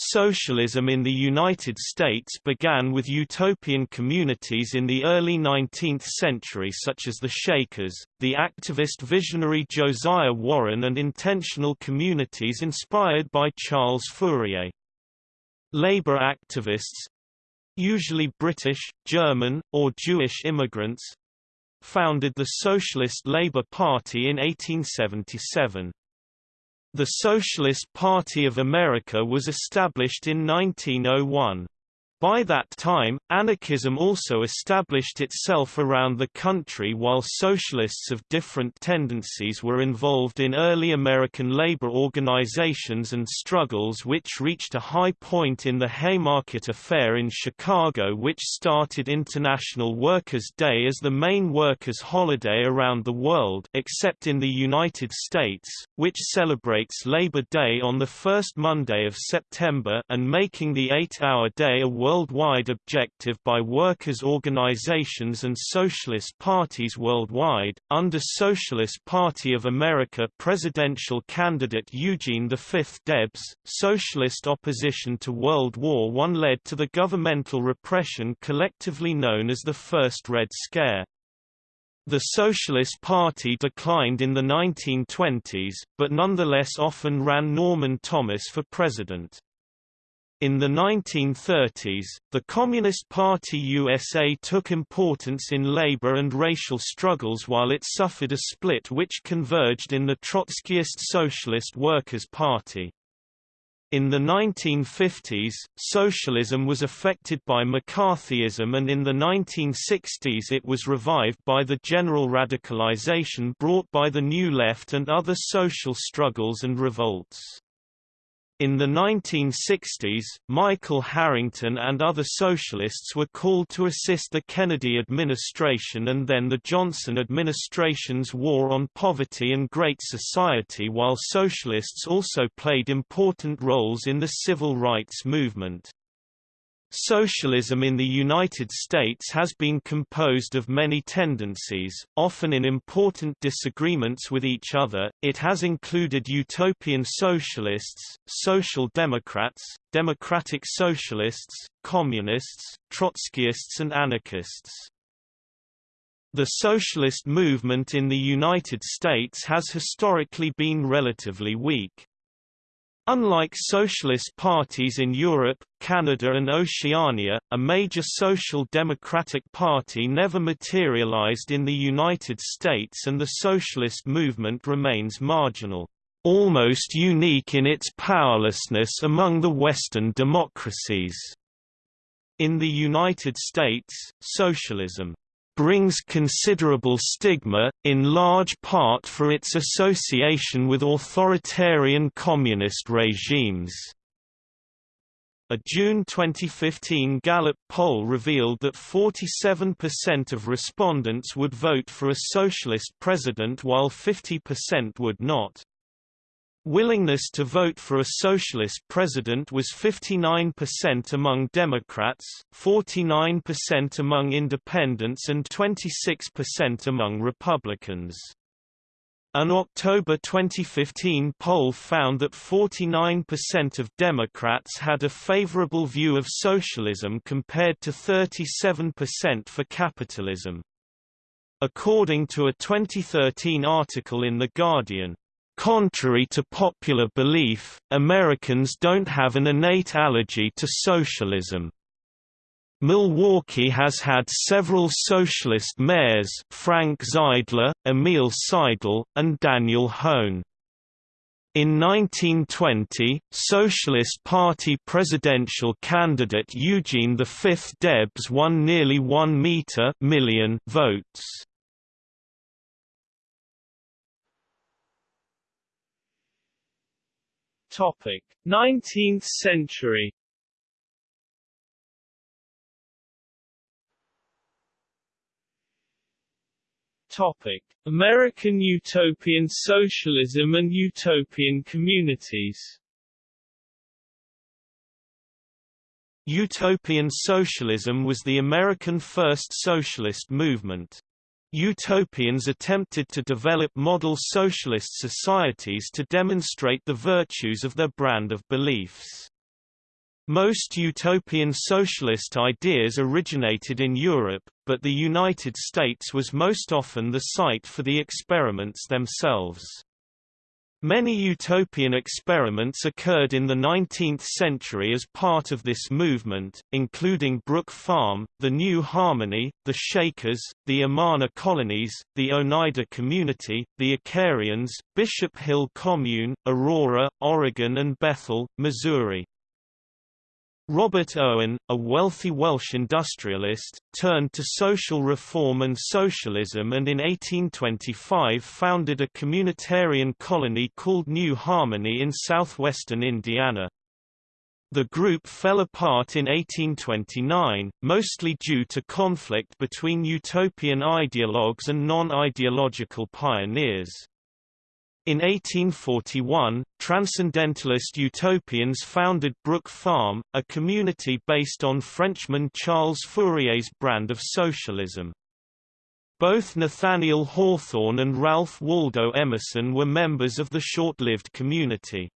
Socialism in the United States began with utopian communities in the early 19th century such as the Shakers, the activist visionary Josiah Warren and intentional communities inspired by Charles Fourier. Labor activists—usually British, German, or Jewish immigrants—founded the Socialist Labour Party in 1877. The Socialist Party of America was established in 1901. By that time, anarchism also established itself around the country while socialists of different tendencies were involved in early American labor organizations and struggles which reached a high point in the Haymarket Affair in Chicago which started International Workers' Day as the main workers' holiday around the world except in the United States, which celebrates Labor Day on the first Monday of September and making the eight-hour day a worldwide objective by workers' organizations and socialist parties worldwide. Under Socialist Party of America presidential candidate Eugene V Debs, socialist opposition to World War I led to the governmental repression collectively known as the First Red Scare. The Socialist Party declined in the 1920s, but nonetheless often ran Norman Thomas for president. In the 1930s, the Communist Party USA took importance in labor and racial struggles while it suffered a split which converged in the Trotskyist Socialist Workers' Party. In the 1950s, socialism was affected by McCarthyism and in the 1960s it was revived by the general radicalization brought by the New Left and other social struggles and revolts. In the 1960s, Michael Harrington and other socialists were called to assist the Kennedy administration and then the Johnson administration's war on poverty and Great Society while socialists also played important roles in the civil rights movement. Socialism in the United States has been composed of many tendencies, often in important disagreements with each other. It has included utopian socialists, social democrats, democratic socialists, communists, Trotskyists and anarchists. The socialist movement in the United States has historically been relatively weak. Unlike socialist parties in Europe, Canada and Oceania, a major social democratic party never materialized in the United States and the socialist movement remains marginal, almost unique in its powerlessness among the Western democracies. In the United States, socialism brings considerable stigma, in large part for its association with authoritarian communist regimes. A June 2015 Gallup poll revealed that 47% of respondents would vote for a socialist president while 50% would not. Willingness to vote for a socialist president was 59% among Democrats, 49% among independents and 26% among Republicans. An October 2015 poll found that 49% of Democrats had a favorable view of socialism compared to 37% for capitalism. According to a 2013 article in The Guardian, Contrary to popular belief, Americans don't have an innate allergy to socialism. Milwaukee has had several socialist mayors Frank Zeidler, Emil Seidel, and Daniel Hoan. In 1920, Socialist Party presidential candidate Eugene V Debs won nearly 1 meter million votes. Topic: 19th century. Topic: American utopian socialism and utopian communities. Utopian socialism was the American first socialist movement. Utopians attempted to develop model socialist societies to demonstrate the virtues of their brand of beliefs. Most utopian socialist ideas originated in Europe, but the United States was most often the site for the experiments themselves. Many utopian experiments occurred in the 19th century as part of this movement, including Brook Farm, the New Harmony, the Shakers, the Amana colonies, the Oneida community, the Icarians, Bishop Hill Commune, Aurora, Oregon and Bethel, Missouri. Robert Owen, a wealthy Welsh industrialist, turned to social reform and socialism and in 1825 founded a communitarian colony called New Harmony in southwestern Indiana. The group fell apart in 1829, mostly due to conflict between utopian ideologues and non-ideological pioneers. In 1841, Transcendentalist utopians founded Brook Farm, a community based on Frenchman Charles Fourier's brand of socialism. Both Nathaniel Hawthorne and Ralph Waldo Emerson were members of the short-lived community.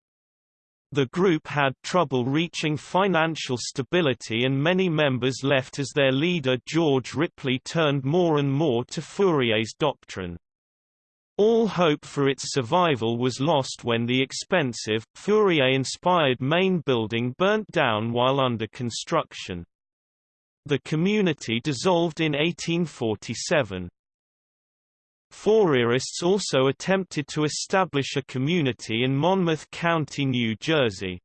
The group had trouble reaching financial stability and many members left as their leader George Ripley turned more and more to Fourier's doctrine. All hope for its survival was lost when the expensive, Fourier-inspired main building burnt down while under construction. The community dissolved in 1847. Fourierists also attempted to establish a community in Monmouth County, New Jersey.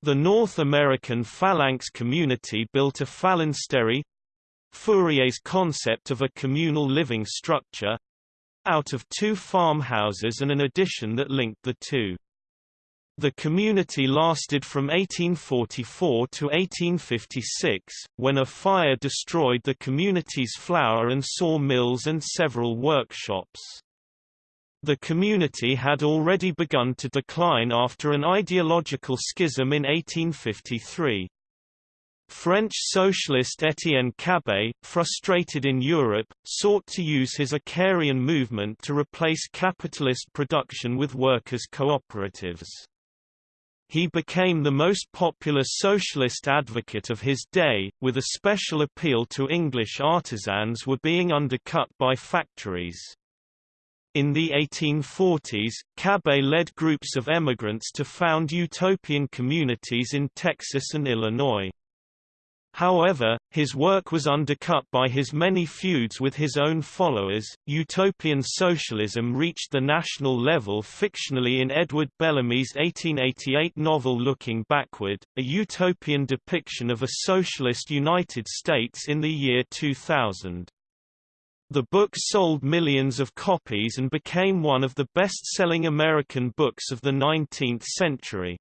The North American Phalanx community built a phalanstery—Fourier's concept of a communal living structure, out of two farmhouses and an addition that linked the two. The community lasted from 1844 to 1856, when a fire destroyed the community's flour and saw mills and several workshops. The community had already begun to decline after an ideological schism in 1853. French socialist Étienne Cabet, frustrated in Europe, sought to use his Icarian movement to replace capitalist production with workers' cooperatives. He became the most popular socialist advocate of his day, with a special appeal to English artisans who were being undercut by factories. In the 1840s, Cabet led groups of emigrants to found utopian communities in Texas and Illinois. However, his work was undercut by his many feuds with his own followers. Utopian socialism reached the national level fictionally in Edward Bellamy's 1888 novel Looking Backward, a utopian depiction of a socialist United States in the year 2000. The book sold millions of copies and became one of the best-selling American books of the 19th century.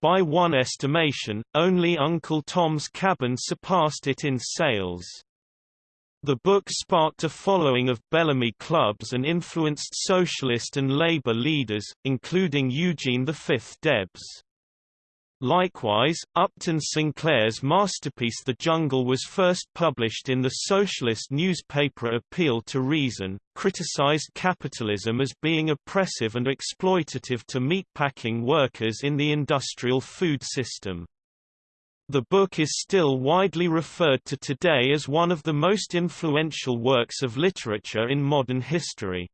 By one estimation, only Uncle Tom's Cabin surpassed it in sales. The book sparked a following of Bellamy clubs and influenced socialist and labor leaders, including Eugene V. Debs. Likewise, Upton Sinclair's masterpiece The Jungle was first published in the socialist newspaper Appeal to Reason, criticized capitalism as being oppressive and exploitative to meatpacking workers in the industrial food system. The book is still widely referred to today as one of the most influential works of literature in modern history.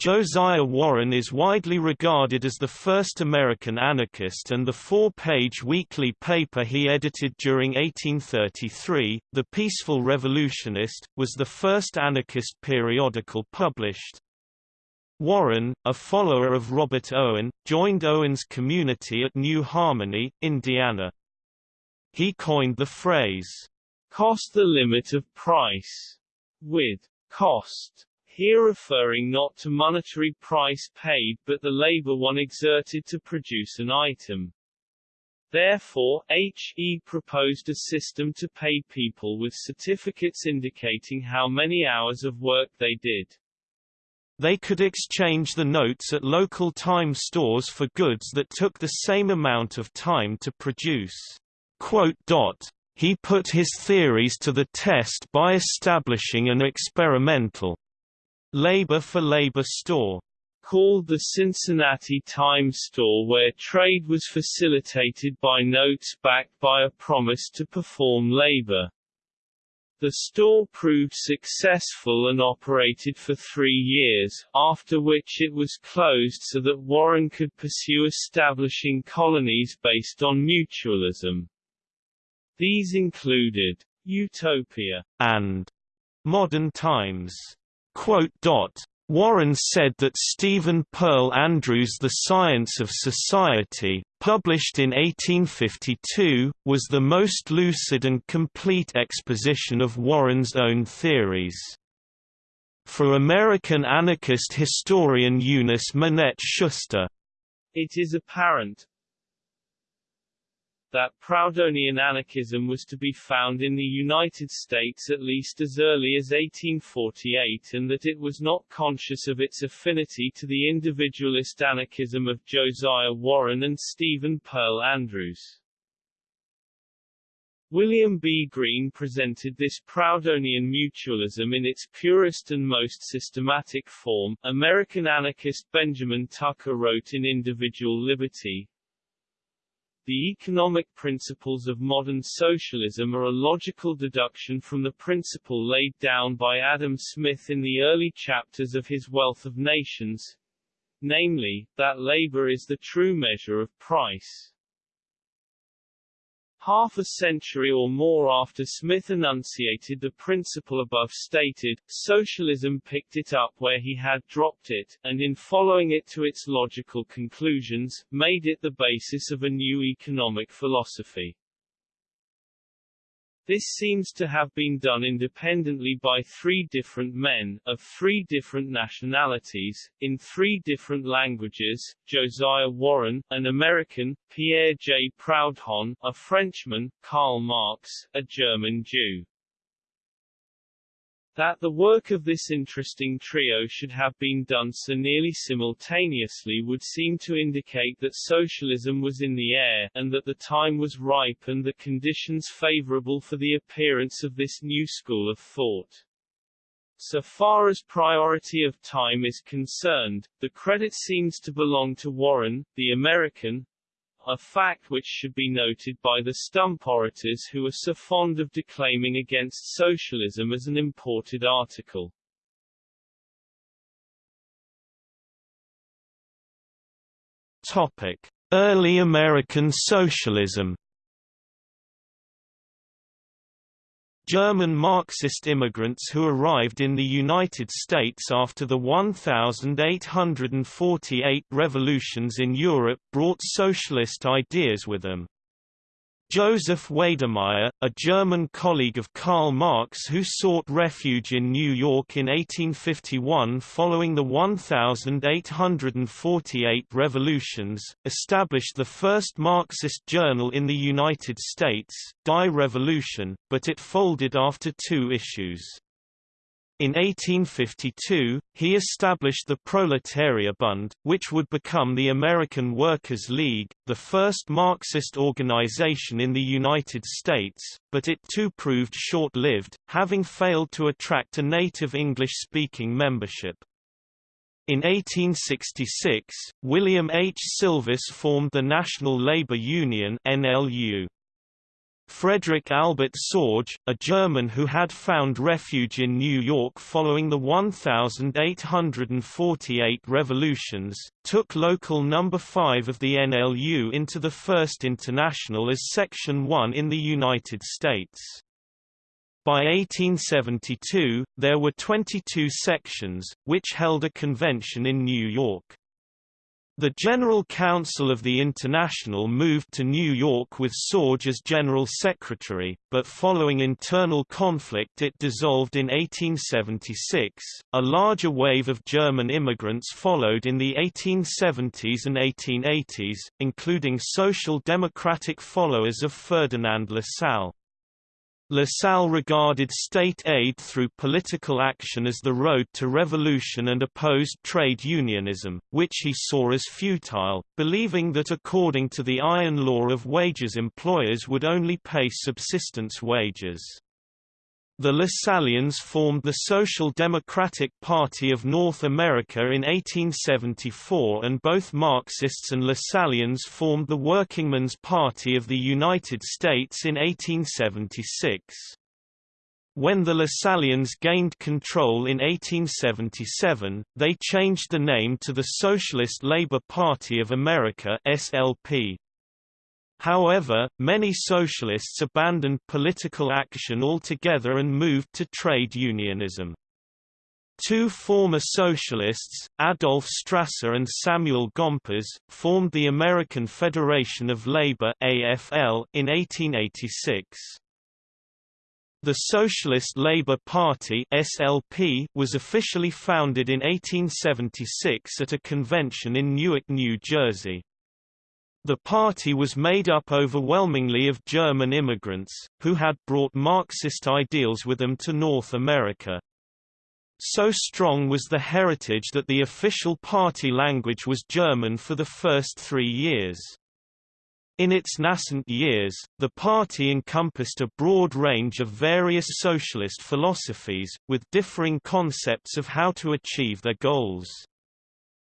Josiah Warren is widely regarded as the first American anarchist and the four-page weekly paper he edited during 1833, The Peaceful Revolutionist, was the first anarchist periodical published. Warren, a follower of Robert Owen, joined Owen's community at New Harmony, Indiana. He coined the phrase, cost the limit of price, with cost here referring not to monetary price paid but the labor one exerted to produce an item. Therefore, H.E. proposed a system to pay people with certificates indicating how many hours of work they did. They could exchange the notes at local time stores for goods that took the same amount of time to produce. He put his theories to the test by establishing an experimental labor for labor store called the Cincinnati Time Store where trade was facilitated by notes backed by a promise to perform labor. The store proved successful and operated for three years, after which it was closed so that Warren could pursue establishing colonies based on mutualism. These included Utopia and Modern Times. Warren said that Stephen Pearl Andrews' The Science of Society, published in 1852, was the most lucid and complete exposition of Warren's own theories. For American anarchist historian Eunice Minette Schuster, it is apparent, that Proudhonian anarchism was to be found in the United States at least as early as 1848 and that it was not conscious of its affinity to the individualist anarchism of Josiah Warren and Stephen Pearl Andrews. William B. Greene presented this Proudhonian mutualism in its purest and most systematic form. American anarchist Benjamin Tucker wrote in Individual Liberty, the economic principles of modern socialism are a logical deduction from the principle laid down by Adam Smith in the early chapters of his Wealth of Nations, namely, that labor is the true measure of price. Half a century or more after Smith enunciated the principle above stated, socialism picked it up where he had dropped it, and in following it to its logical conclusions, made it the basis of a new economic philosophy. This seems to have been done independently by three different men, of three different nationalities, in three different languages, Josiah Warren, an American, Pierre J. Proudhon, a Frenchman, Karl Marx, a German Jew. That the work of this interesting trio should have been done so nearly simultaneously would seem to indicate that socialism was in the air, and that the time was ripe and the conditions favorable for the appearance of this new school of thought. So far as priority of time is concerned, the credit seems to belong to Warren, the American, a fact which should be noted by the stump orators who are so fond of declaiming against socialism as an imported article. Topic: Early American socialism German Marxist immigrants who arrived in the United States after the 1848 revolutions in Europe brought socialist ideas with them. Joseph Weydemeyer, a German colleague of Karl Marx who sought refuge in New York in 1851 following the 1848 revolutions, established the first Marxist journal in the United States, Die Revolution, but it folded after two issues. In 1852, he established the Proletarierbund, which would become the American Workers' League, the first Marxist organization in the United States, but it too proved short-lived, having failed to attract a native English-speaking membership. In 1866, William H. Sylvis formed the National Labor Union NLU. Frederick Albert Sorge, a German who had found refuge in New York following the 1848 revolutions, took Local No. 5 of the NLU into the First International as Section 1 in the United States. By 1872, there were 22 sections, which held a convention in New York. The General Council of the International moved to New York with Sorge as General Secretary, but following internal conflict it dissolved in 1876. A larger wave of German immigrants followed in the 1870s and 1880s, including social democratic followers of Ferdinand Lassalle. Lassalle regarded state aid through political action as the road to revolution and opposed trade unionism, which he saw as futile, believing that according to the iron law of wages employers would only pay subsistence wages. The Lassalleans formed the Social Democratic Party of North America in 1874 and both Marxists and Lassalleans formed the Workingmen's Party of the United States in 1876. When the Lassalleans gained control in 1877, they changed the name to the Socialist Labour Party of America SLP. However, many socialists abandoned political action altogether and moved to trade unionism. Two former socialists, Adolf Strasser and Samuel Gompers, formed the American Federation of Labor (AFL) in 1886. The Socialist Labour Party (SLP) was officially founded in 1876 at a convention in Newark, New Jersey. The party was made up overwhelmingly of German immigrants, who had brought Marxist ideals with them to North America. So strong was the heritage that the official party language was German for the first three years. In its nascent years, the party encompassed a broad range of various socialist philosophies, with differing concepts of how to achieve their goals.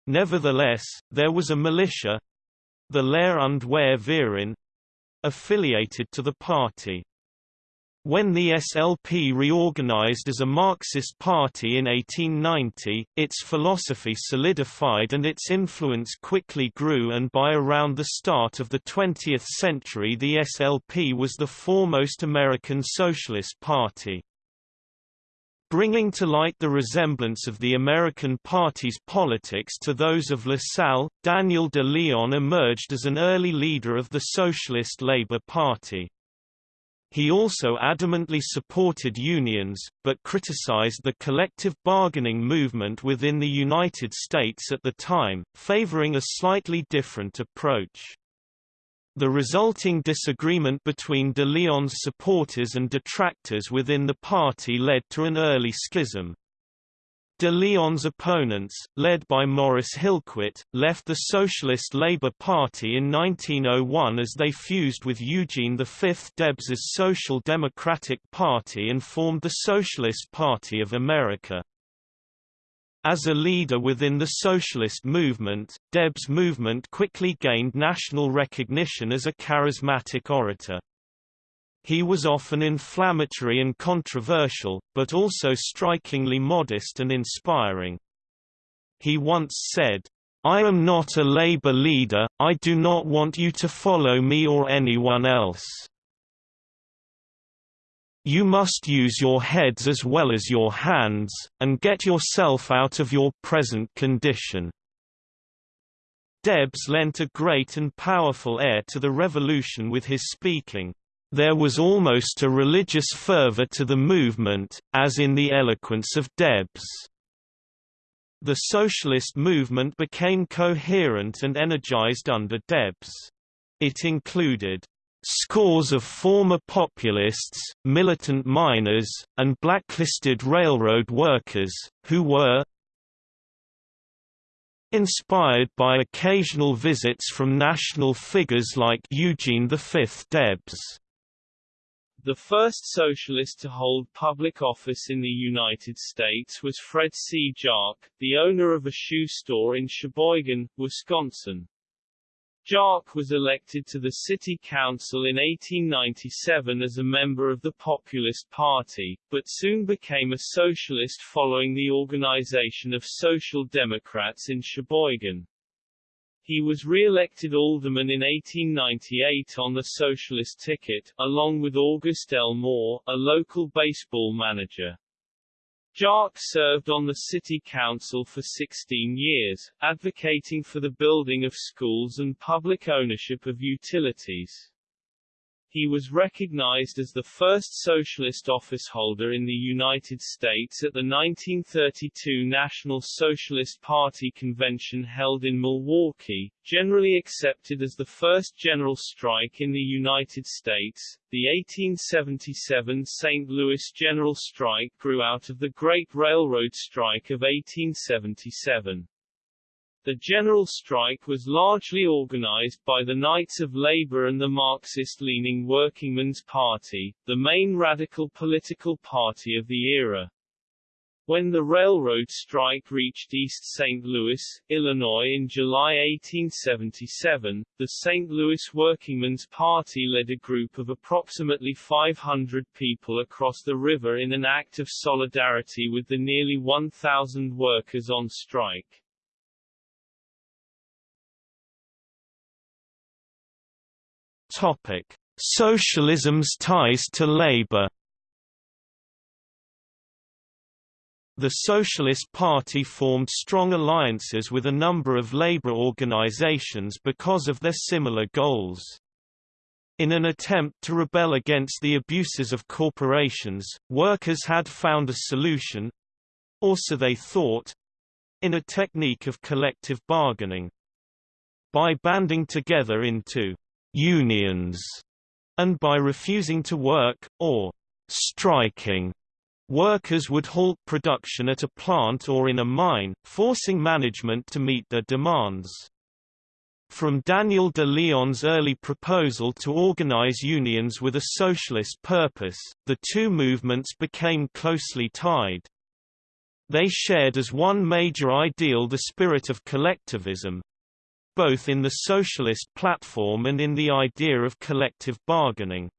Nevertheless, there was a militia, the Lehr und Wehr affiliated to the party. When the SLP reorganized as a Marxist party in 1890, its philosophy solidified and its influence quickly grew and by around the start of the 20th century the SLP was the foremost American Socialist Party. Bringing to light the resemblance of the American Party's politics to those of Lassalle, Daniel de Leon emerged as an early leader of the Socialist Labor Party. He also adamantly supported unions, but criticized the collective bargaining movement within the United States at the time, favoring a slightly different approach. The resulting disagreement between de Leon's supporters and detractors within the party led to an early schism. De Leon's opponents, led by Maurice Hillquit, left the Socialist Labour Party in 1901 as they fused with Eugene V Debs's Social Democratic Party and formed the Socialist Party of America. As a leader within the socialist movement, Debs' movement quickly gained national recognition as a charismatic orator. He was often inflammatory and controversial, but also strikingly modest and inspiring. He once said, I am not a labor leader, I do not want you to follow me or anyone else. You must use your heads as well as your hands, and get yourself out of your present condition. Debs lent a great and powerful air to the revolution with his speaking. There was almost a religious fervor to the movement, as in the eloquence of Debs. The socialist movement became coherent and energized under Debs. It included Scores of former populists, militant miners, and blacklisted railroad workers, who were inspired by occasional visits from national figures like Eugene V. Debs. The first socialist to hold public office in the United States was Fred C. Jark, the owner of a shoe store in Sheboygan, Wisconsin. Jark was elected to the city council in 1897 as a member of the Populist Party, but soon became a socialist following the organization of Social Democrats in Sheboygan. He was re-elected alderman in 1898 on the socialist ticket, along with August L. Mohr, a local baseball manager. Jark served on the city council for 16 years, advocating for the building of schools and public ownership of utilities. He was recognized as the first socialist officeholder in the United States at the 1932 National Socialist Party convention held in Milwaukee, generally accepted as the first general strike in the United States. The 1877 St. Louis General Strike grew out of the Great Railroad Strike of 1877. The general strike was largely organized by the Knights of Labor and the Marxist-leaning Workingmen's Party, the main radical political party of the era. When the railroad strike reached East St. Louis, Illinois in July 1877, the St. Louis Workingmen's Party led a group of approximately 500 people across the river in an act of solidarity with the nearly 1,000 workers on strike. Topic: Socialism's ties to labor. The Socialist Party formed strong alliances with a number of labor organizations because of their similar goals. In an attempt to rebel against the abuses of corporations, workers had found a solution—or so they thought—in a technique of collective bargaining. By banding together into unions, and by refusing to work, or striking, workers would halt production at a plant or in a mine, forcing management to meet their demands. From Daniel de Leon's early proposal to organize unions with a socialist purpose, the two movements became closely tied. They shared as one major ideal the spirit of collectivism, both in the socialist platform and in the idea of collective bargaining.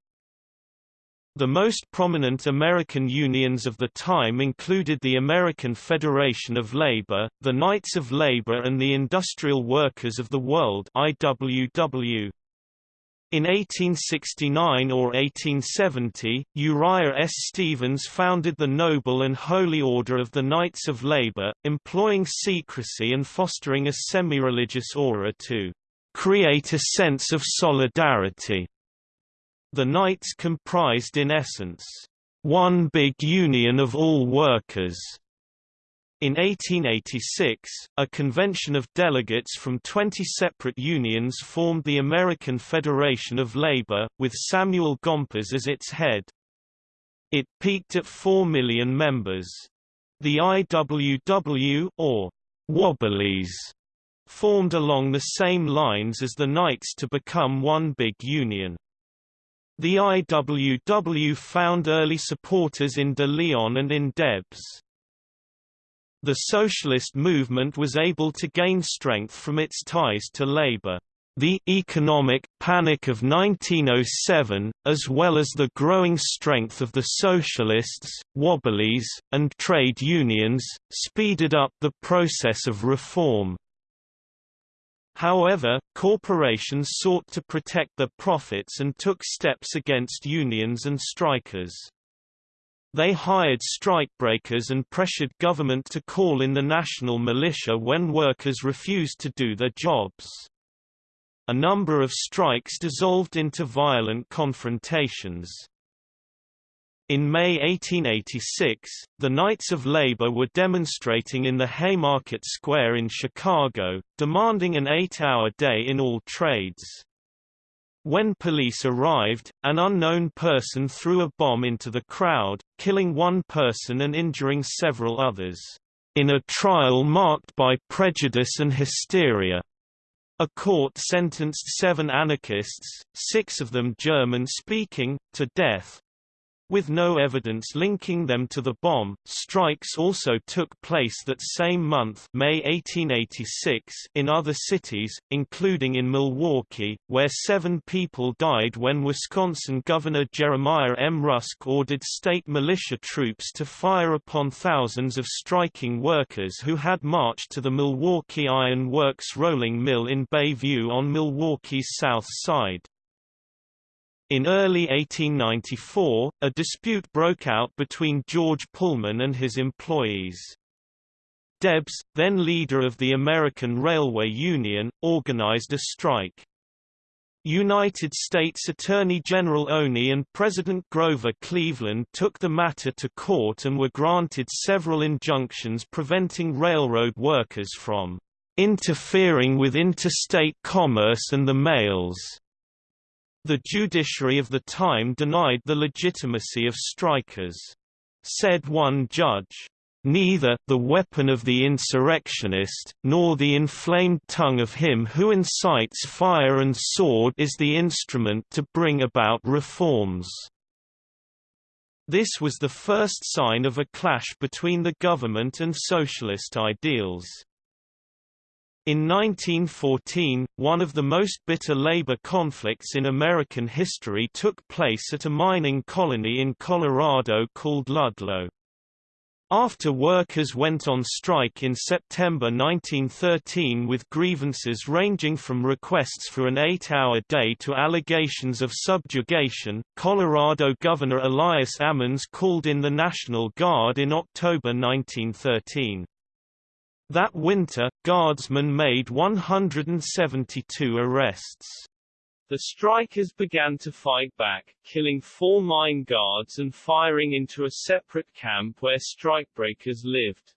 The most prominent American unions of the time included the American Federation of Labor, the Knights of Labor and the Industrial Workers of the World IWW. In 1869 or 1870, Uriah S. Stephens founded the Noble and Holy Order of the Knights of Labor, employing secrecy and fostering a semi-religious aura to create a sense of solidarity. The Knights comprised in essence, one big union of all workers, in 1886, a convention of delegates from 20 separate unions formed the American Federation of Labor, with Samuel Gompers as its head. It peaked at 4 million members. The IWW or Wobblies formed along the same lines as the Knights to become one big union. The IWW found early supporters in De Leon and in Debs. The socialist movement was able to gain strength from its ties to labor. The economic panic of 1907, as well as the growing strength of the socialists, wobblies, and trade unions, speeded up the process of reform. However, corporations sought to protect their profits and took steps against unions and strikers. They hired strikebreakers and pressured government to call in the national militia when workers refused to do their jobs. A number of strikes dissolved into violent confrontations. In May 1886, the Knights of Labor were demonstrating in the Haymarket Square in Chicago, demanding an eight-hour day in all trades. When police arrived, an unknown person threw a bomb into the crowd, killing one person and injuring several others, in a trial marked by prejudice and hysteria. A court sentenced seven anarchists, six of them German-speaking, to death, with no evidence linking them to the bomb, strikes also took place that same month May 1886 in other cities, including in Milwaukee, where seven people died when Wisconsin Governor Jeremiah M. Rusk ordered state militia troops to fire upon thousands of striking workers who had marched to the Milwaukee Iron Works rolling mill in Bayview on Milwaukee's south side. In early 1894, a dispute broke out between George Pullman and his employees. Debs, then leader of the American Railway Union, organized a strike. United States Attorney General Olney and President Grover Cleveland took the matter to court and were granted several injunctions preventing railroad workers from interfering with interstate commerce and the mails. The judiciary of the time denied the legitimacy of strikers. Said one judge, Neither the weapon of the insurrectionist, nor the inflamed tongue of him who incites fire and sword is the instrument to bring about reforms. This was the first sign of a clash between the government and socialist ideals. In 1914, one of the most bitter labor conflicts in American history took place at a mining colony in Colorado called Ludlow. After workers went on strike in September 1913 with grievances ranging from requests for an eight-hour day to allegations of subjugation, Colorado Governor Elias Ammons called in the National Guard in October 1913. That winter, guardsmen made 172 arrests. The strikers began to fight back, killing four mine guards and firing into a separate camp where strikebreakers lived.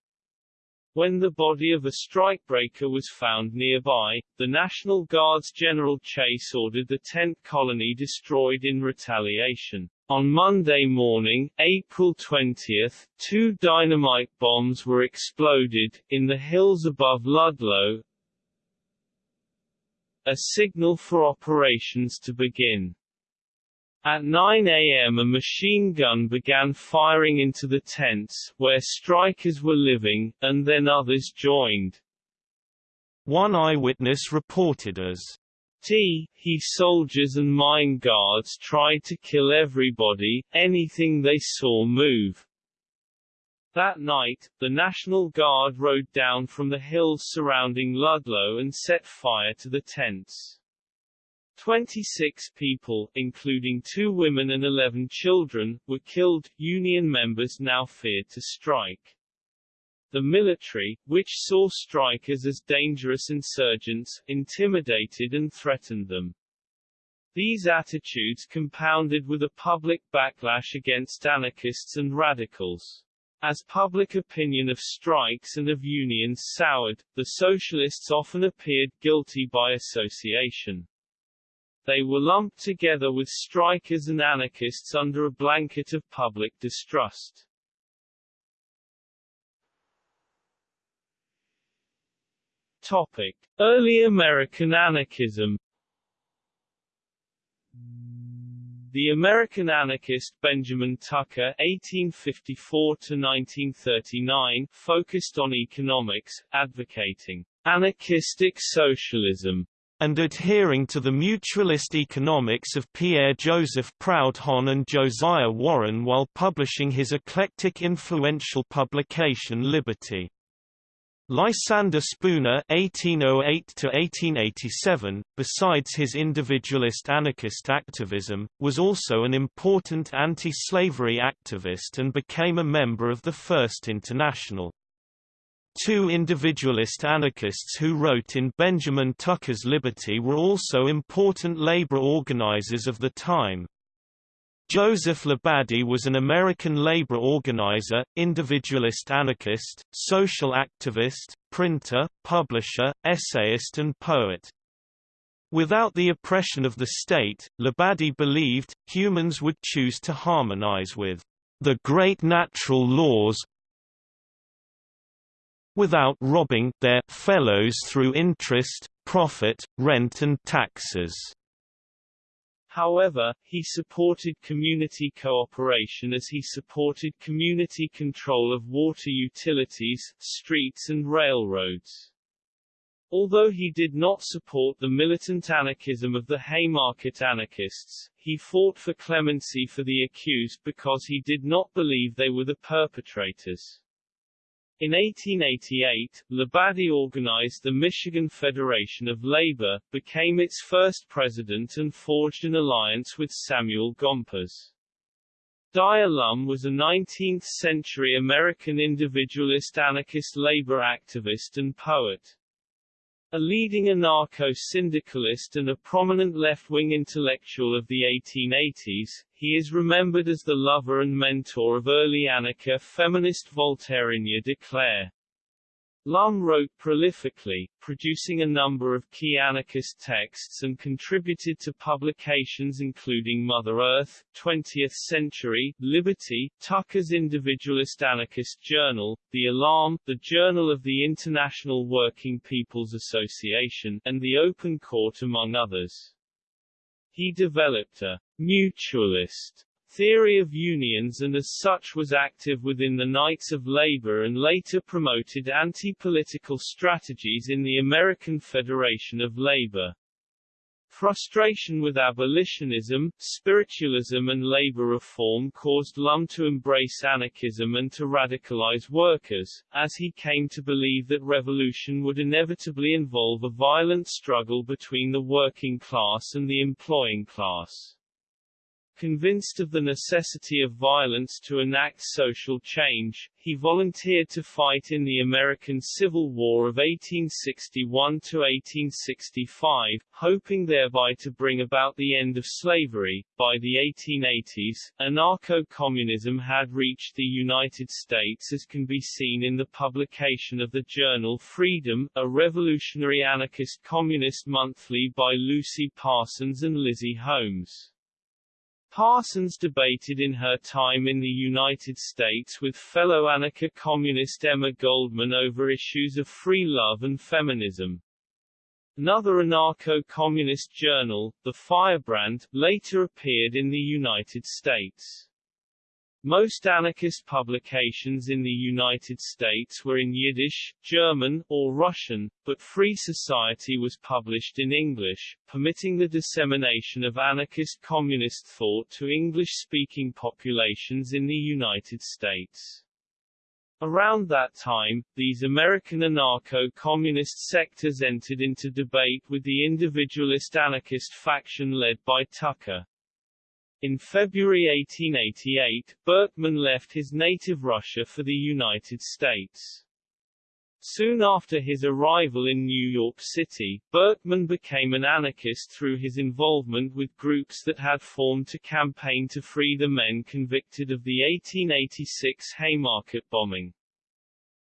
When the body of a strikebreaker was found nearby, the National Guard's General Chase ordered the tent colony destroyed in retaliation. On Monday morning, April 20, two dynamite bombs were exploded, in the hills above Ludlow, a signal for operations to begin. At 9 a.m. a machine gun began firing into the tents, where strikers were living, and then others joined. One eyewitness reported as T. He soldiers and mine guards tried to kill everybody, anything they saw move. That night, the National Guard rode down from the hills surrounding Ludlow and set fire to the tents. 26 people, including two women and 11 children, were killed. Union members now feared to strike. The military, which saw strikers as dangerous insurgents, intimidated and threatened them. These attitudes compounded with a public backlash against anarchists and radicals. As public opinion of strikes and of unions soured, the socialists often appeared guilty by association. They were lumped together with strikers and anarchists under a blanket of public distrust. Topic. Early American anarchism The American anarchist Benjamin Tucker (1854–1939) focused on economics, advocating anarchistic socialism and adhering to the mutualist economics of Pierre-Joseph Proudhon and Josiah Warren while publishing his eclectic influential publication Liberty. Lysander Spooner (1808–1887), besides his individualist anarchist activism, was also an important anti-slavery activist and became a member of the First International. Two individualist anarchists who wrote in Benjamin Tucker's Liberty were also important labor organizers of the time, Joseph Labadie was an American labor organizer, individualist anarchist, social activist, printer, publisher, essayist and poet. Without the oppression of the state, Labadie believed, humans would choose to harmonize with the great natural laws without robbing their fellows through interest, profit, rent and taxes. However, he supported community cooperation as he supported community control of water utilities, streets and railroads. Although he did not support the militant anarchism of the Haymarket anarchists, he fought for clemency for the accused because he did not believe they were the perpetrators. In 1888, Labadie organized the Michigan Federation of Labor, became its first president and forged an alliance with Samuel Gompers. Dyer Lum was a 19th-century American individualist anarchist labor activist and poet. A leading anarcho-syndicalist and a prominent left-wing intellectual of the 1880s, he is remembered as the lover and mentor of early anarcha feminist Voltairine de Cleyre. Lum wrote prolifically, producing a number of key anarchist texts and contributed to publications including Mother Earth, 20th Century, Liberty, Tucker's Individualist Anarchist Journal, The Alarm, the Journal of the International Working People's Association, and The Open Court among others. He developed a mutualist theory of unions and as such was active within the Knights of Labor and later promoted anti-political strategies in the American Federation of Labor. Frustration with abolitionism, spiritualism and labor reform caused Lum to embrace anarchism and to radicalize workers, as he came to believe that revolution would inevitably involve a violent struggle between the working class and the employing class. Convinced of the necessity of violence to enact social change, he volunteered to fight in the American Civil War of 1861–1865, hoping thereby to bring about the end of slavery. By the 1880s, anarcho-communism had reached the United States as can be seen in the publication of the journal Freedom, a revolutionary anarchist communist monthly by Lucy Parsons and Lizzie Holmes. Parsons debated in her time in the United States with fellow anarcho-communist Emma Goldman over issues of free love and feminism. Another anarcho-communist journal, The Firebrand, later appeared in the United States. Most anarchist publications in the United States were in Yiddish, German, or Russian, but Free Society was published in English, permitting the dissemination of anarchist communist thought to English-speaking populations in the United States. Around that time, these American anarcho-communist sectors entered into debate with the individualist anarchist faction led by Tucker. In February 1888, Berkman left his native Russia for the United States. Soon after his arrival in New York City, Berkman became an anarchist through his involvement with groups that had formed to campaign to free the men convicted of the 1886 Haymarket bombing.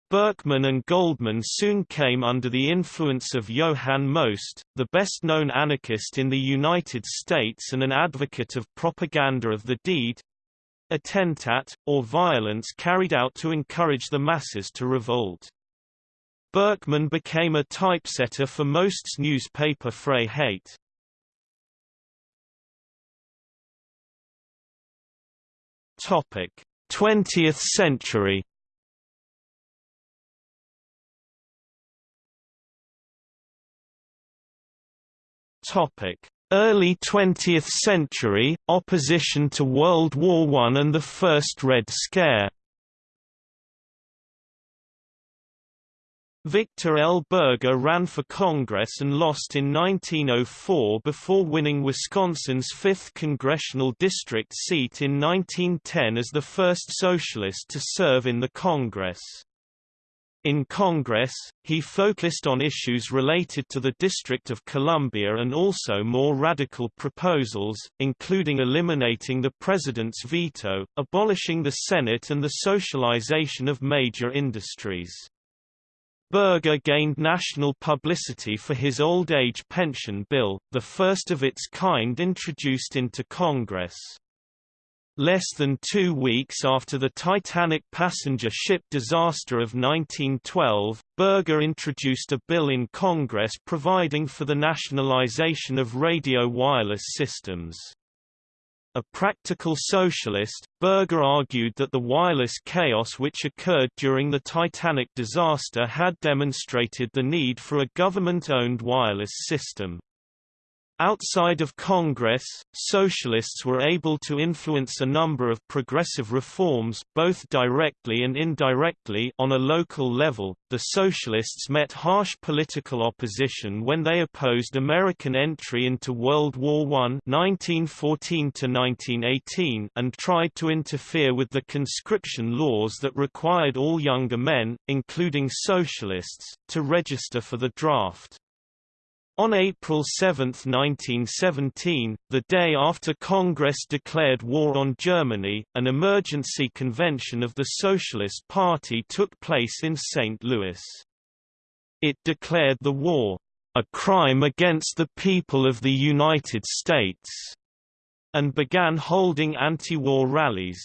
Berkman and Goldman soon came under the influence of Johann Most, the best-known anarchist in the United States and an advocate of propaganda of the deed attentat, or violence carried out to encourage the masses to revolt. Berkman became a typesetter for Most's newspaper Freiheit. Topic: 20th century Early 20th century, opposition to World War I and the First Red Scare Victor L. Berger ran for Congress and lost in 1904 before winning Wisconsin's 5th congressional district seat in 1910 as the first socialist to serve in the Congress. In Congress, he focused on issues related to the District of Columbia and also more radical proposals, including eliminating the president's veto, abolishing the Senate and the socialization of major industries. Berger gained national publicity for his old age pension bill, the first of its kind introduced into Congress. Less than two weeks after the Titanic passenger ship disaster of 1912, Berger introduced a bill in Congress providing for the nationalization of radio wireless systems. A practical socialist, Berger argued that the wireless chaos which occurred during the Titanic disaster had demonstrated the need for a government-owned wireless system. Outside of Congress, socialists were able to influence a number of progressive reforms both directly and indirectly on a local level. The socialists met harsh political opposition when they opposed American entry into World War I (1914 to 1918) and tried to interfere with the conscription laws that required all younger men, including socialists, to register for the draft. On April 7, 1917, the day after Congress declared war on Germany, an emergency convention of the Socialist Party took place in St. Louis. It declared the war, "...a crime against the people of the United States," and began holding anti-war rallies.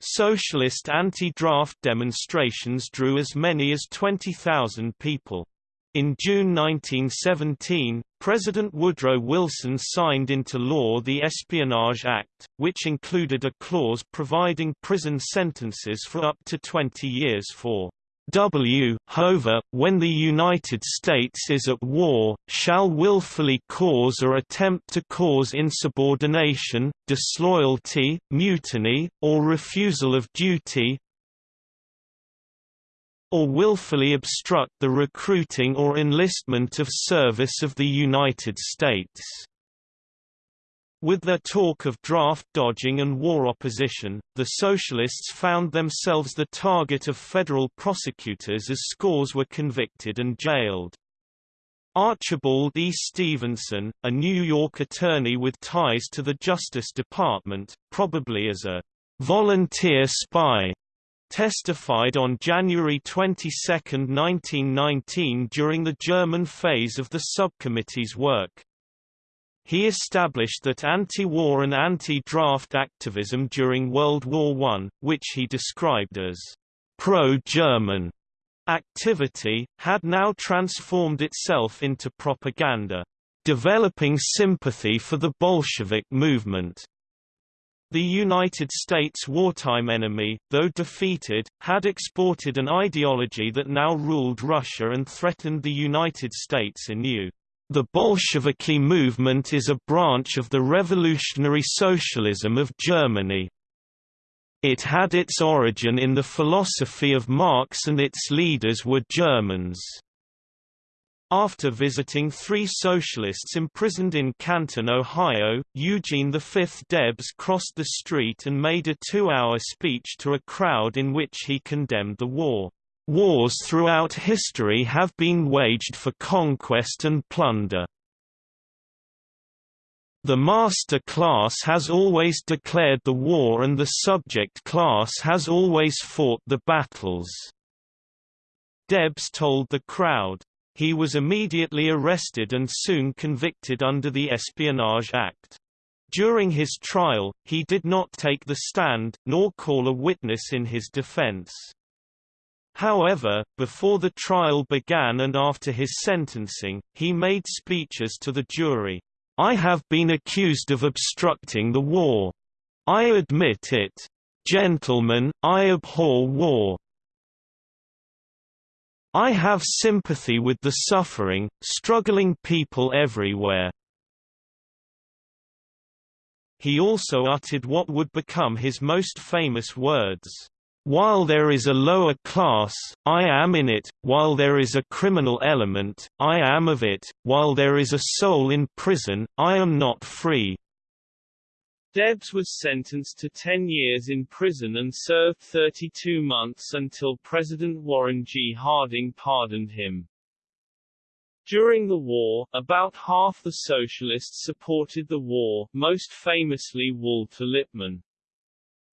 Socialist anti-draft demonstrations drew as many as 20,000 people. In June 1917, President Woodrow Wilson signed into law the Espionage Act, which included a clause providing prison sentences for up to 20 years for W. However, when the United States is at war, shall willfully cause or attempt to cause insubordination, disloyalty, mutiny, or refusal of duty, or willfully obstruct the recruiting or enlistment of service of the United States. With their talk of draft dodging and war opposition, the Socialists found themselves the target of federal prosecutors as scores were convicted and jailed. Archibald E. Stevenson, a New York attorney with ties to the Justice Department, probably as a volunteer spy, testified on January 22, 1919 during the German phase of the subcommittee's work. He established that anti-war and anti-draft activism during World War I, which he described as pro-German activity, had now transformed itself into propaganda, developing sympathy for the Bolshevik movement. The United States' wartime enemy, though defeated, had exported an ideology that now ruled Russia and threatened the United States anew. The Bolsheviki movement is a branch of the revolutionary socialism of Germany. It had its origin in the philosophy of Marx and its leaders were Germans. After visiting three socialists imprisoned in Canton, Ohio, Eugene V. Debs crossed the street and made a two-hour speech to a crowd in which he condemned the war. Wars throughout history have been waged for conquest and plunder. The master class has always declared the war and the subject class has always fought the battles." Debs told the crowd. He was immediately arrested and soon convicted under the Espionage Act. During his trial, he did not take the stand, nor call a witness in his defense. However, before the trial began and after his sentencing, he made speeches to the jury. I have been accused of obstructing the war. I admit it. Gentlemen, I abhor war. I have sympathy with the suffering, struggling people everywhere. He also uttered what would become his most famous words. While there is a lower class, I am in it, while there is a criminal element, I am of it, while there is a soul in prison, I am not free. Debs was sentenced to 10 years in prison and served 32 months until President Warren G. Harding pardoned him. During the war, about half the socialists supported the war, most famously Walter Lippmann.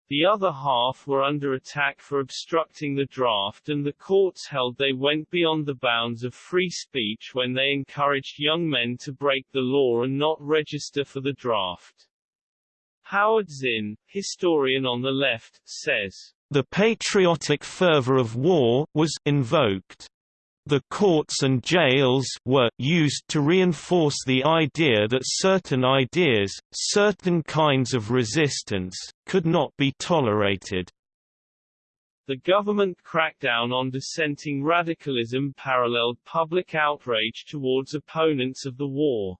The other half were under attack for obstructing the draft and the courts held they went beyond the bounds of free speech when they encouraged young men to break the law and not register for the draft. Howard Zinn, historian on the left, says, The patriotic fervor of war was invoked the courts and jails were used to reinforce the idea that certain ideas, certain kinds of resistance, could not be tolerated. The government crackdown on dissenting radicalism paralleled public outrage towards opponents of the war.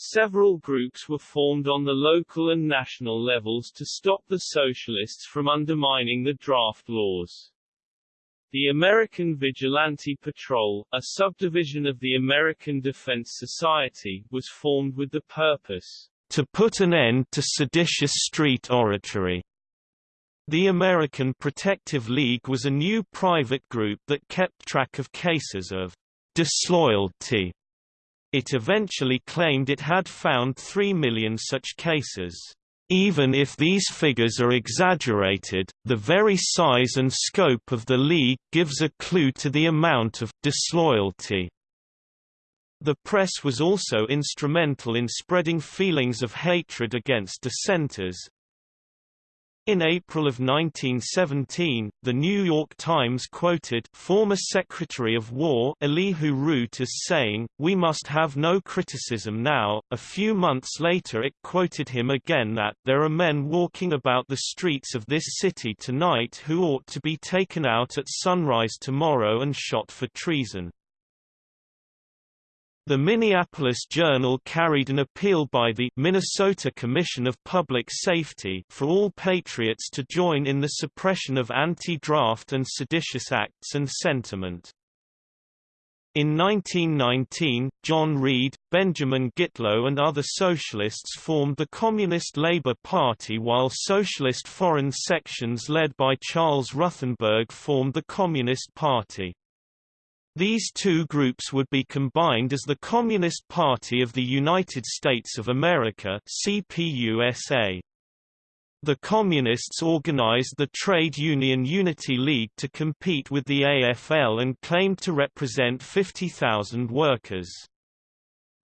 Several groups were formed on the local and national levels to stop the socialists from undermining the draft laws. The American Vigilante Patrol, a subdivision of the American Defense Society, was formed with the purpose to put an end to seditious street oratory. The American Protective League was a new private group that kept track of cases of disloyalty. It eventually claimed it had found 3 million such cases. Even if these figures are exaggerated, the very size and scope of the League gives a clue to the amount of disloyalty. The press was also instrumental in spreading feelings of hatred against dissenters, in April of 1917, The New York Times quoted former Secretary of War Elihu Root as saying, We must have no criticism now. A few months later it quoted him again that, There are men walking about the streets of this city tonight who ought to be taken out at sunrise tomorrow and shot for treason. The Minneapolis Journal carried an appeal by the Minnesota Commission of Public Safety for all patriots to join in the suppression of anti-draft and seditious acts and sentiment. In 1919, John Reed, Benjamin Gitlow and other socialists formed the Communist Labour Party while socialist foreign sections led by Charles Ruthenberg formed the Communist Party. These two groups would be combined as the Communist Party of the United States of America CPUSA. The Communists organized the Trade Union Unity League to compete with the AFL and claimed to represent 50,000 workers.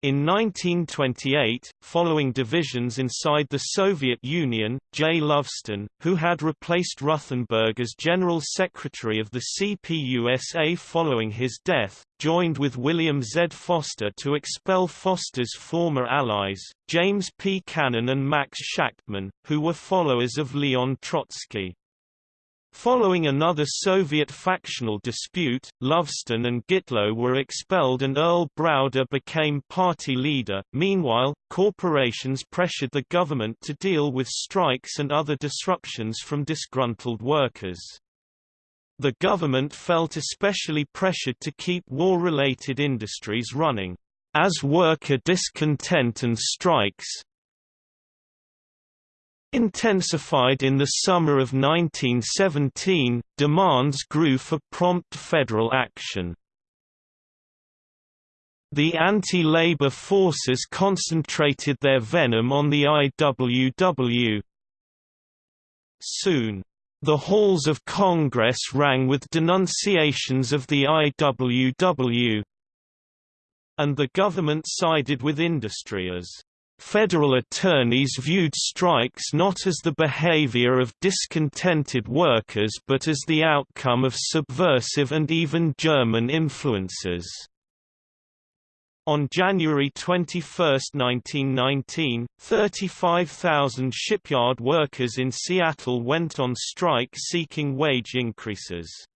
In 1928, following divisions inside the Soviet Union, Jay Lovestone, who had replaced Ruthenberg as General Secretary of the CPUSA following his death, joined with William Z. Foster to expel Foster's former allies, James P. Cannon and Max Shachtman, who were followers of Leon Trotsky. Following another Soviet factional dispute, Lovestone and Gitlow were expelled and Earl Browder became party leader. Meanwhile, corporations pressured the government to deal with strikes and other disruptions from disgruntled workers. The government felt especially pressured to keep war-related industries running. As worker discontent and strikes, Intensified in the summer of 1917, demands grew for prompt federal action. The anti-labor forces concentrated their venom on the IWW. Soon, the halls of Congress rang with denunciations of the IWW, and the government sided with industry as Federal attorneys viewed strikes not as the behavior of discontented workers but as the outcome of subversive and even German influences. On January 21, 1919, 35,000 shipyard workers in Seattle went on strike seeking wage increases.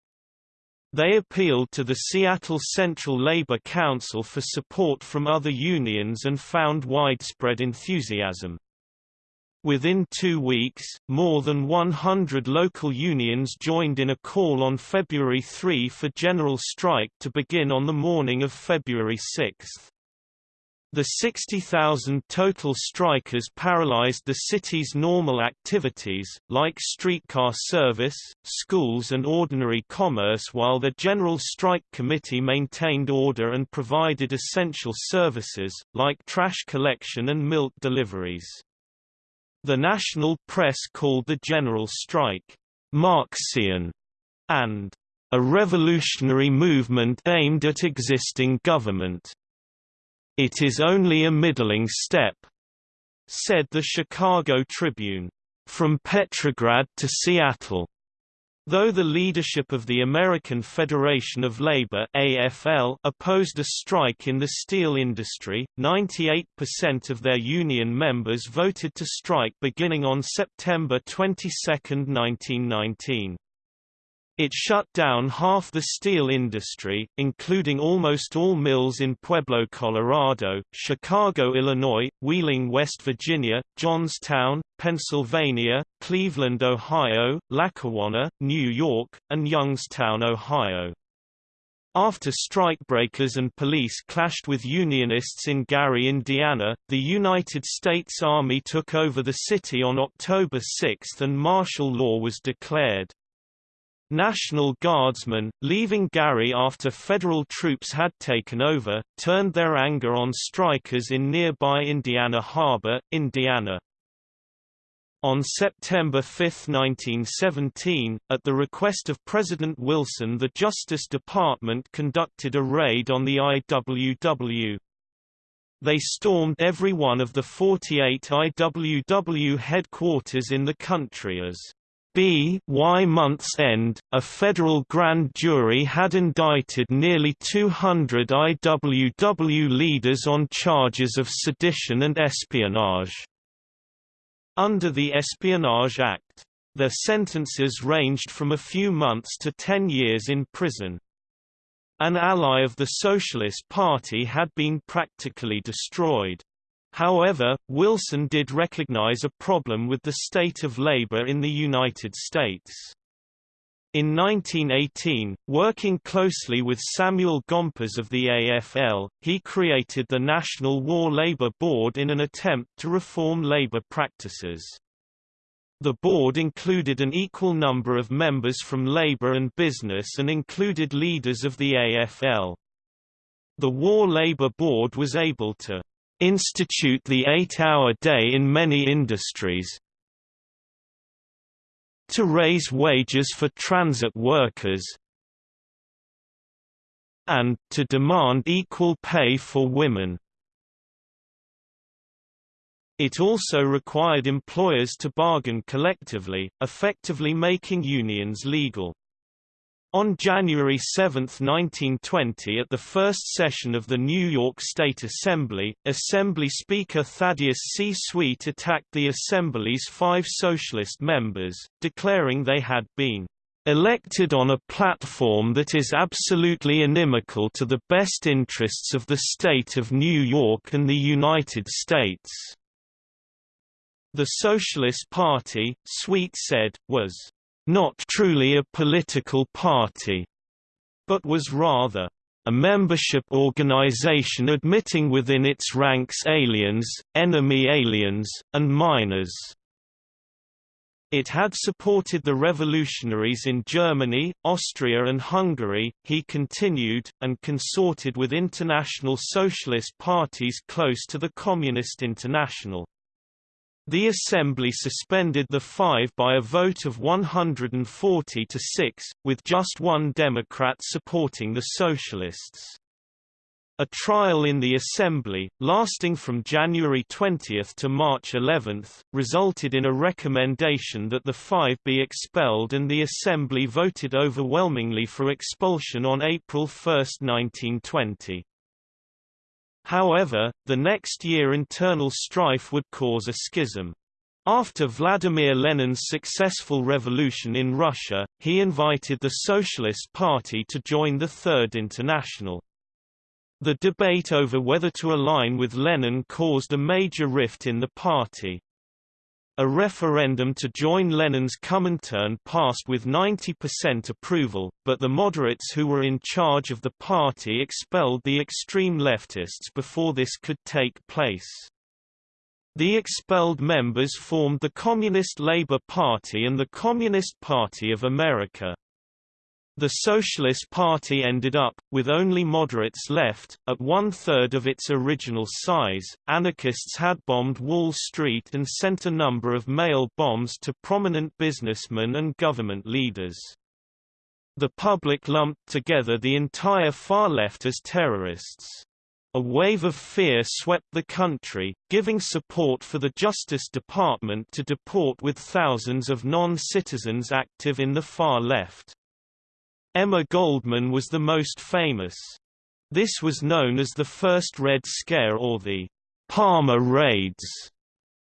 They appealed to the Seattle Central Labor Council for support from other unions and found widespread enthusiasm. Within two weeks, more than 100 local unions joined in a call on February 3 for general strike to begin on the morning of February 6. The 60,000 total strikers paralyzed the city's normal activities, like streetcar service, schools and ordinary commerce while the General Strike Committee maintained order and provided essential services, like trash collection and milk deliveries. The national press called the general strike, Marxian, and a revolutionary movement aimed at existing government. It is only a middling step, said the Chicago Tribune. From Petrograd to Seattle. Though the leadership of the American Federation of Labor AFL opposed a strike in the steel industry, 98% of their union members voted to strike beginning on September 22, 1919. It shut down half the steel industry, including almost all mills in Pueblo, Colorado, Chicago, Illinois, Wheeling, West Virginia, Johnstown, Pennsylvania, Cleveland, Ohio, Lackawanna, New York, and Youngstown, Ohio. After strikebreakers and police clashed with Unionists in Gary, Indiana, the United States Army took over the city on October 6 and martial law was declared. National Guardsmen, leaving Gary after federal troops had taken over, turned their anger on strikers in nearby Indiana Harbor, Indiana. On September 5, 1917, at the request of President Wilson the Justice Department conducted a raid on the IWW. They stormed every one of the 48 IWW headquarters in the country as B. Y month's end, a federal grand jury had indicted nearly 200 IWW leaders on charges of sedition and espionage. Under the Espionage Act, their sentences ranged from a few months to ten years in prison. An ally of the Socialist Party had been practically destroyed. However, Wilson did recognize a problem with the state of labor in the United States. In 1918, working closely with Samuel Gompers of the AFL, he created the National War Labor Board in an attempt to reform labor practices. The board included an equal number of members from labor and business and included leaders of the AFL. The War Labor Board was able to institute the eight-hour day in many industries, to raise wages for transit workers, and, to demand equal pay for women. It also required employers to bargain collectively, effectively making unions legal. On January 7, 1920 at the first session of the New York State Assembly, Assembly Speaker Thaddeus C. Sweet attacked the Assembly's five Socialist members, declaring they had been elected on a platform that is absolutely inimical to the best interests of the state of New York and the United States." The Socialist Party, Sweet said, was not truly a political party, but was rather a membership organization admitting within its ranks aliens, enemy aliens, and minors. It had supported the revolutionaries in Germany, Austria and Hungary, he continued, and consorted with international socialist parties close to the Communist International. The Assembly suspended the five by a vote of 140 to 6, with just one Democrat supporting the Socialists. A trial in the Assembly, lasting from January 20 to March 11, resulted in a recommendation that the five be expelled and the Assembly voted overwhelmingly for expulsion on April 1, 1920. However, the next year internal strife would cause a schism. After Vladimir Lenin's successful revolution in Russia, he invited the Socialist Party to join the Third International. The debate over whether to align with Lenin caused a major rift in the party. A referendum to join Lenin's Comintern passed with 90% approval, but the moderates who were in charge of the party expelled the extreme leftists before this could take place. The expelled members formed the Communist Labour Party and the Communist Party of America. The Socialist Party ended up, with only moderates left, at one-third of its original size. Anarchists had bombed Wall Street and sent a number of mail bombs to prominent businessmen and government leaders. The public lumped together the entire far left as terrorists. A wave of fear swept the country, giving support for the Justice Department to deport with thousands of non-citizens active in the far left. Emma Goldman was the most famous. This was known as the first Red Scare or the Palmer Raids.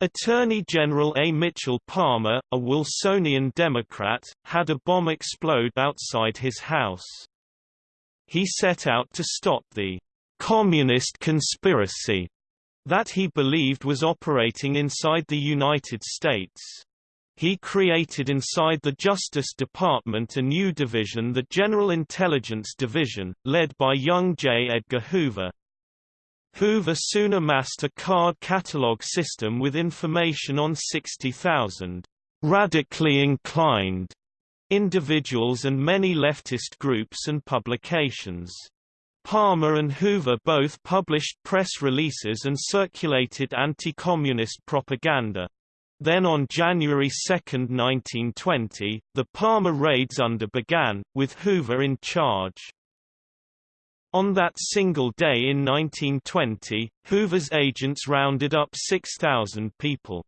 Attorney General A. Mitchell Palmer, a Wilsonian Democrat, had a bomb explode outside his house. He set out to stop the communist conspiracy that he believed was operating inside the United States. He created inside the Justice Department a new division the General Intelligence Division, led by young J. Edgar Hoover. Hoover soon amassed a card catalog system with information on 60,000 radically inclined individuals and many leftist groups and publications. Palmer and Hoover both published press releases and circulated anti-communist propaganda. Then on January 2, 1920, the Palmer raids under began, with Hoover in charge. On that single day in 1920, Hoover's agents rounded up 6,000 people.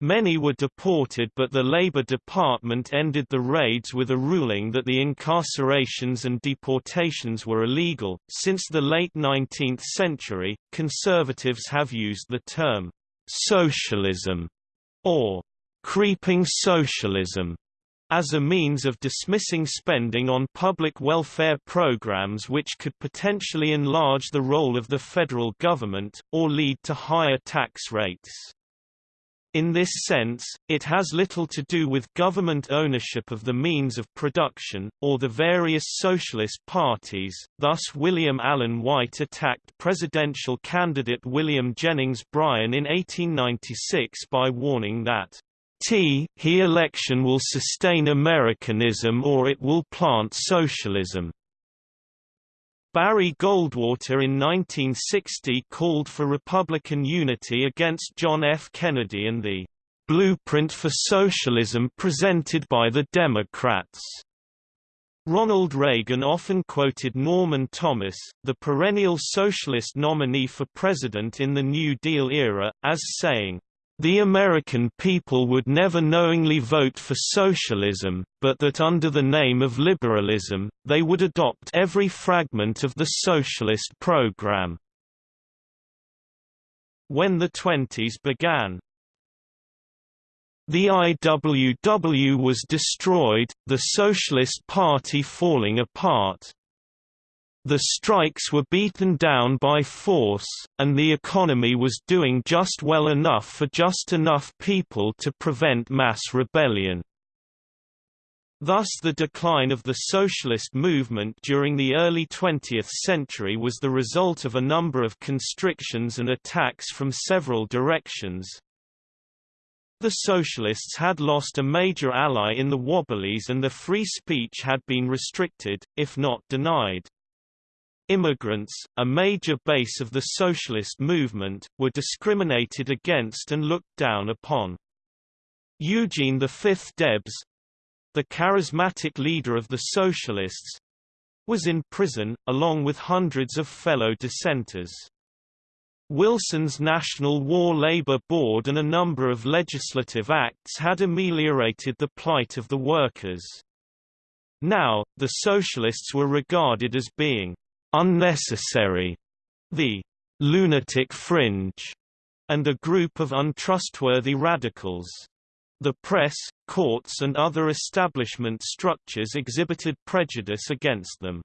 Many were deported but the Labor Department ended the raids with a ruling that the incarcerations and deportations were illegal. Since the late 19th century, conservatives have used the term socialism or creeping socialism as a means of dismissing spending on public welfare programs which could potentially enlarge the role of the federal government, or lead to higher tax rates. In this sense, it has little to do with government ownership of the means of production, or the various socialist parties, thus William Allen White attacked presidential candidate William Jennings Bryan in 1896 by warning that T he election will sustain Americanism or it will plant socialism. Barry Goldwater in 1960 called for Republican unity against John F. Kennedy and the "...blueprint for socialism presented by the Democrats." Ronald Reagan often quoted Norman Thomas, the perennial socialist nominee for president in the New Deal era, as saying, the American people would never knowingly vote for socialism, but that under the name of liberalism, they would adopt every fragment of the socialist program. When the 20s began, the IWW was destroyed, the Socialist Party falling apart. The strikes were beaten down by force, and the economy was doing just well enough for just enough people to prevent mass rebellion. Thus the decline of the socialist movement during the early 20th century was the result of a number of constrictions and attacks from several directions. The socialists had lost a major ally in the Wobblies and the free speech had been restricted, if not denied. Immigrants, a major base of the socialist movement, were discriminated against and looked down upon. Eugene V Debs—the charismatic leader of the socialists—was in prison, along with hundreds of fellow dissenters. Wilson's National War Labor Board and a number of legislative acts had ameliorated the plight of the workers. Now, the socialists were regarded as being unnecessary, the lunatic fringe, and a group of untrustworthy radicals. The press, courts and other establishment structures exhibited prejudice against them.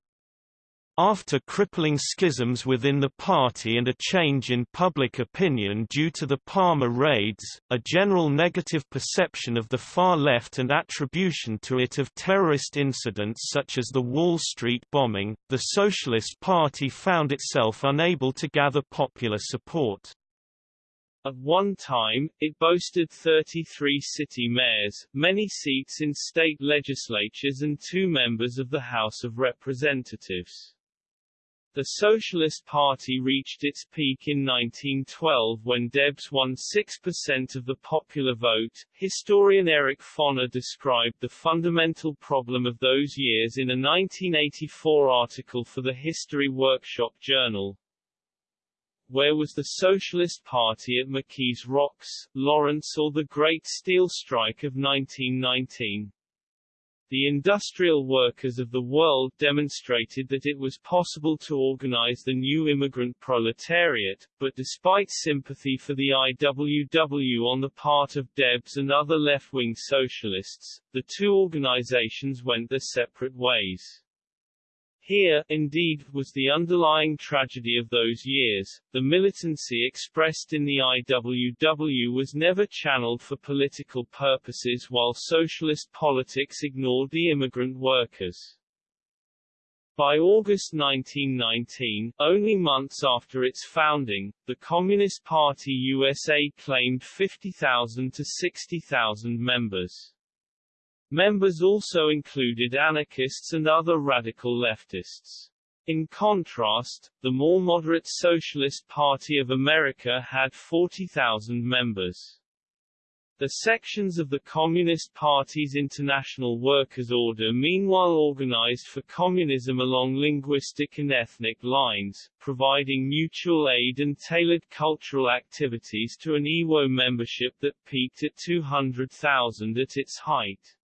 After crippling schisms within the party and a change in public opinion due to the Palmer raids, a general negative perception of the far left and attribution to it of terrorist incidents such as the Wall Street bombing, the Socialist Party found itself unable to gather popular support. At one time, it boasted 33 city mayors, many seats in state legislatures and two members of the House of Representatives. The Socialist Party reached its peak in 1912 when Debs won 6% of the popular vote. Historian Eric Foner described the fundamental problem of those years in a 1984 article for the History Workshop Journal. Where was the Socialist Party at McKees Rocks, Lawrence or the Great Steel Strike of 1919? The industrial workers of the world demonstrated that it was possible to organize the new immigrant proletariat, but despite sympathy for the IWW on the part of Debs and other left-wing socialists, the two organizations went their separate ways. Here, indeed, was the underlying tragedy of those years. The militancy expressed in the IWW was never channeled for political purposes while socialist politics ignored the immigrant workers. By August 1919, only months after its founding, the Communist Party USA claimed 50,000 to 60,000 members. Members also included anarchists and other radical leftists. In contrast, the more moderate Socialist Party of America had 40,000 members. The sections of the Communist Party's International Workers' Order meanwhile organized for communism along linguistic and ethnic lines, providing mutual aid and tailored cultural activities to an IWO membership that peaked at 200,000 at its height.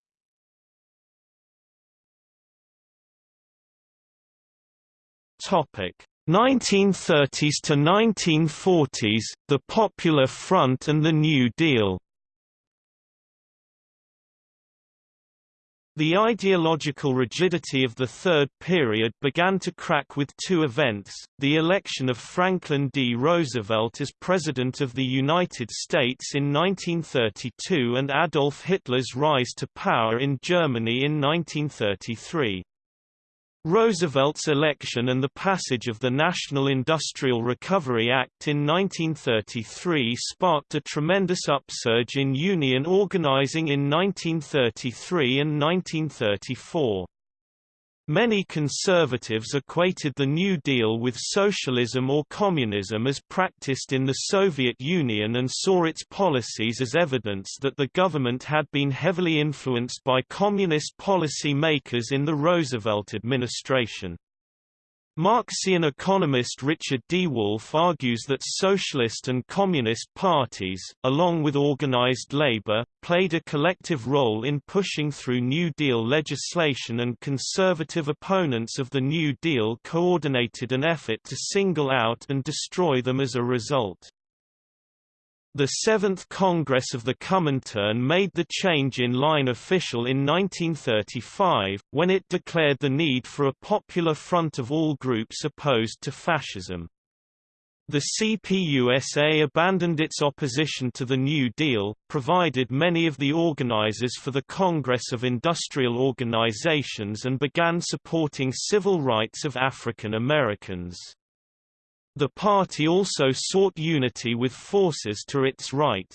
Topic 1930s to 1940s, the Popular Front and the New Deal The ideological rigidity of the third period began to crack with two events, the election of Franklin D. Roosevelt as President of the United States in 1932 and Adolf Hitler's rise to power in Germany in 1933. Roosevelt's election and the passage of the National Industrial Recovery Act in 1933 sparked a tremendous upsurge in union organizing in 1933 and 1934. Many conservatives equated the New Deal with socialism or communism as practiced in the Soviet Union and saw its policies as evidence that the government had been heavily influenced by communist policy makers in the Roosevelt administration. Marxian economist Richard D. Wolff argues that socialist and communist parties, along with organized labor, played a collective role in pushing through New Deal legislation and conservative opponents of the New Deal coordinated an effort to single out and destroy them as a result. The Seventh Congress of the Comintern made the change in line official in 1935, when it declared the need for a popular front of all groups opposed to fascism. The CPUSA abandoned its opposition to the New Deal, provided many of the organizers for the Congress of Industrial Organizations and began supporting civil rights of African Americans. The party also sought unity with forces to its right.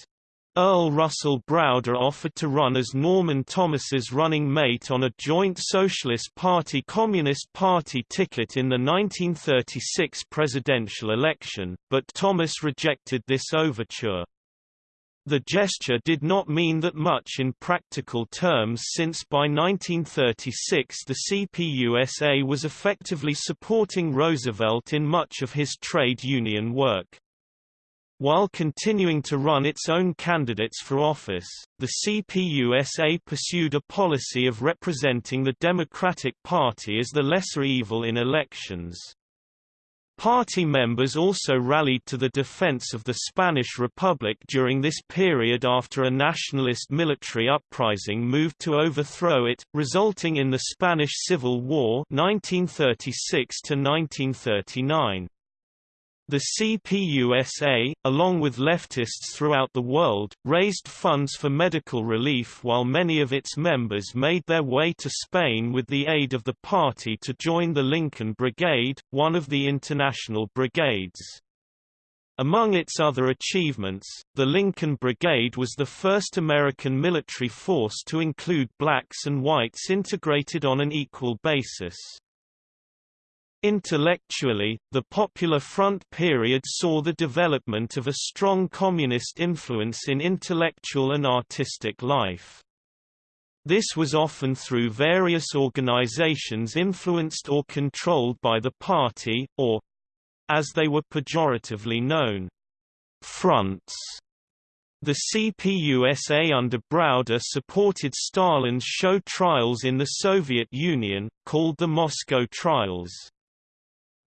Earl Russell Browder offered to run as Norman Thomas's running mate on a joint Socialist Party-Communist Party ticket in the 1936 presidential election, but Thomas rejected this overture. The gesture did not mean that much in practical terms since by 1936 the CPUSA was effectively supporting Roosevelt in much of his trade union work. While continuing to run its own candidates for office, the CPUSA pursued a policy of representing the Democratic Party as the lesser evil in elections. Party members also rallied to the defense of the Spanish Republic during this period after a nationalist military uprising moved to overthrow it, resulting in the Spanish Civil War 1936 -1939. The CPUSA, along with leftists throughout the world, raised funds for medical relief while many of its members made their way to Spain with the aid of the party to join the Lincoln Brigade, one of the international brigades. Among its other achievements, the Lincoln Brigade was the first American military force to include blacks and whites integrated on an equal basis. Intellectually, the Popular Front period saw the development of a strong communist influence in intellectual and artistic life. This was often through various organizations influenced or controlled by the party, or as they were pejoratively known, fronts. The CPUSA under Browder supported Stalin's show trials in the Soviet Union, called the Moscow Trials.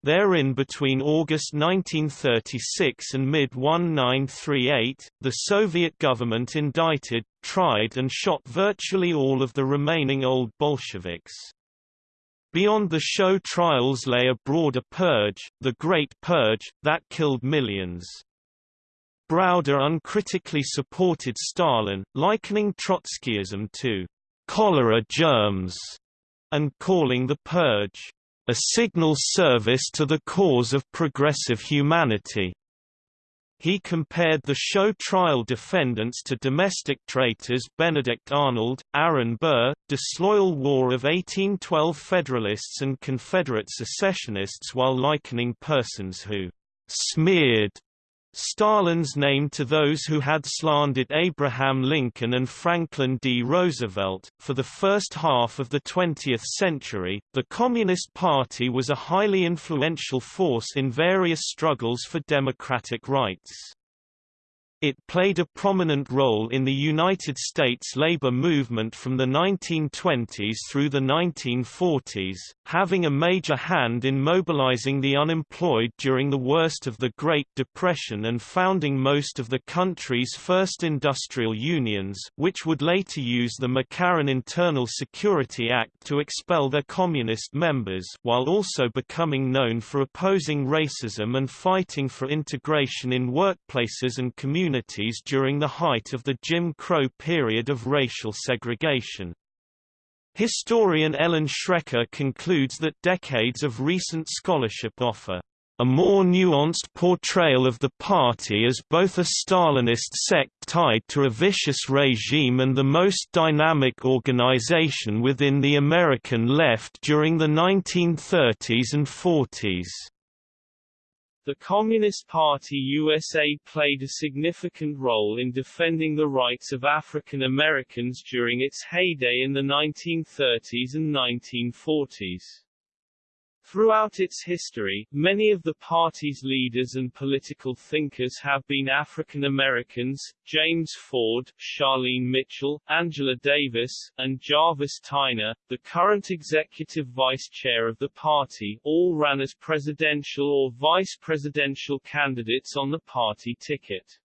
Therein between August 1936 and mid-1938, the Soviet government indicted, tried and shot virtually all of the remaining old Bolsheviks. Beyond the show trials lay a broader purge, the Great Purge, that killed millions. Browder uncritically supported Stalin, likening Trotskyism to cholera germs, and calling the purge a signal service to the cause of progressive humanity. He compared the show trial defendants to domestic traitors Benedict Arnold, Aaron Burr, disloyal War of 1812 Federalists and Confederate secessionists while likening persons who «smeared» Stalin's name to those who had slandered Abraham Lincoln and Franklin D. Roosevelt. For the first half of the 20th century, the Communist Party was a highly influential force in various struggles for democratic rights. It played a prominent role in the United States labor movement from the 1920s through the 1940s, having a major hand in mobilizing the unemployed during the worst of the Great Depression and founding most of the country's first industrial unions which would later use the McCarran Internal Security Act to expel their communist members while also becoming known for opposing racism and fighting for integration in workplaces and communities communities during the height of the Jim Crow period of racial segregation. Historian Ellen Schrecker concludes that decades of recent scholarship offer a more nuanced portrayal of the party as both a Stalinist sect tied to a vicious regime and the most dynamic organization within the American left during the 1930s and 40s. The Communist Party USA played a significant role in defending the rights of African Americans during its heyday in the 1930s and 1940s. Throughout its history, many of the party's leaders and political thinkers have been African Americans, James Ford, Charlene Mitchell, Angela Davis, and Jarvis Tyner, the current executive vice chair of the party, all ran as presidential or vice presidential candidates on the party ticket.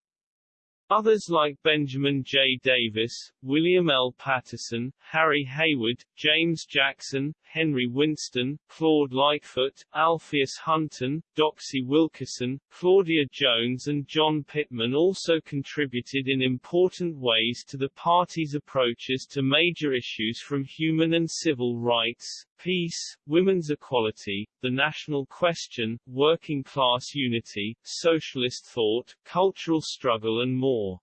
Others like Benjamin J. Davis, William L. Patterson, Harry Haywood, James Jackson, Henry Winston, Claude Lightfoot, Alpheus Hunton, Doxey Wilkerson, Claudia Jones and John Pittman also contributed in important ways to the party's approaches to major issues from human and civil rights, peace, women's equality, the national question, working class unity, socialist thought, cultural struggle and more.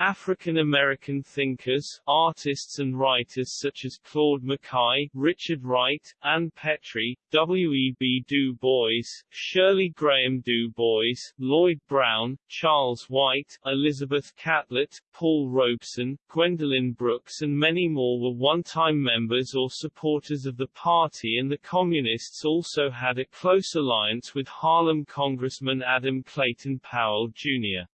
African American thinkers, artists and writers such as Claude McKay, Richard Wright, Ann Petry, W. E. B. Du Bois, Shirley Graham Du Bois, Lloyd Brown, Charles White, Elizabeth Catlett, Paul Robeson, Gwendolyn Brooks and many more were one-time members or supporters of the party and the Communists also had a close alliance with Harlem Congressman Adam Clayton Powell, Jr.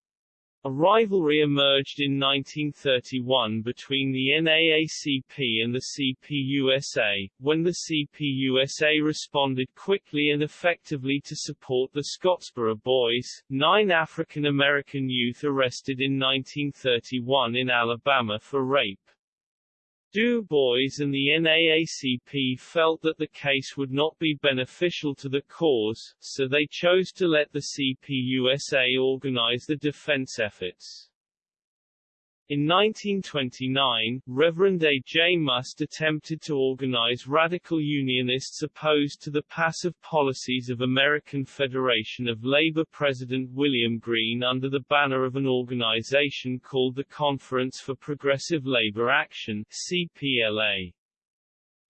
A rivalry emerged in 1931 between the NAACP and the CPUSA, when the CPUSA responded quickly and effectively to support the Scottsboro Boys, nine African American youth arrested in 1931 in Alabama for rape. Du Bois and the NAACP felt that the case would not be beneficial to the cause, so they chose to let the CPUSA organize the defense efforts. In 1929, Reverend A. J. Muste attempted to organize radical Unionists opposed to the passive policies of American Federation of Labor President William Green under the banner of an organization called the Conference for Progressive Labor Action CPLA.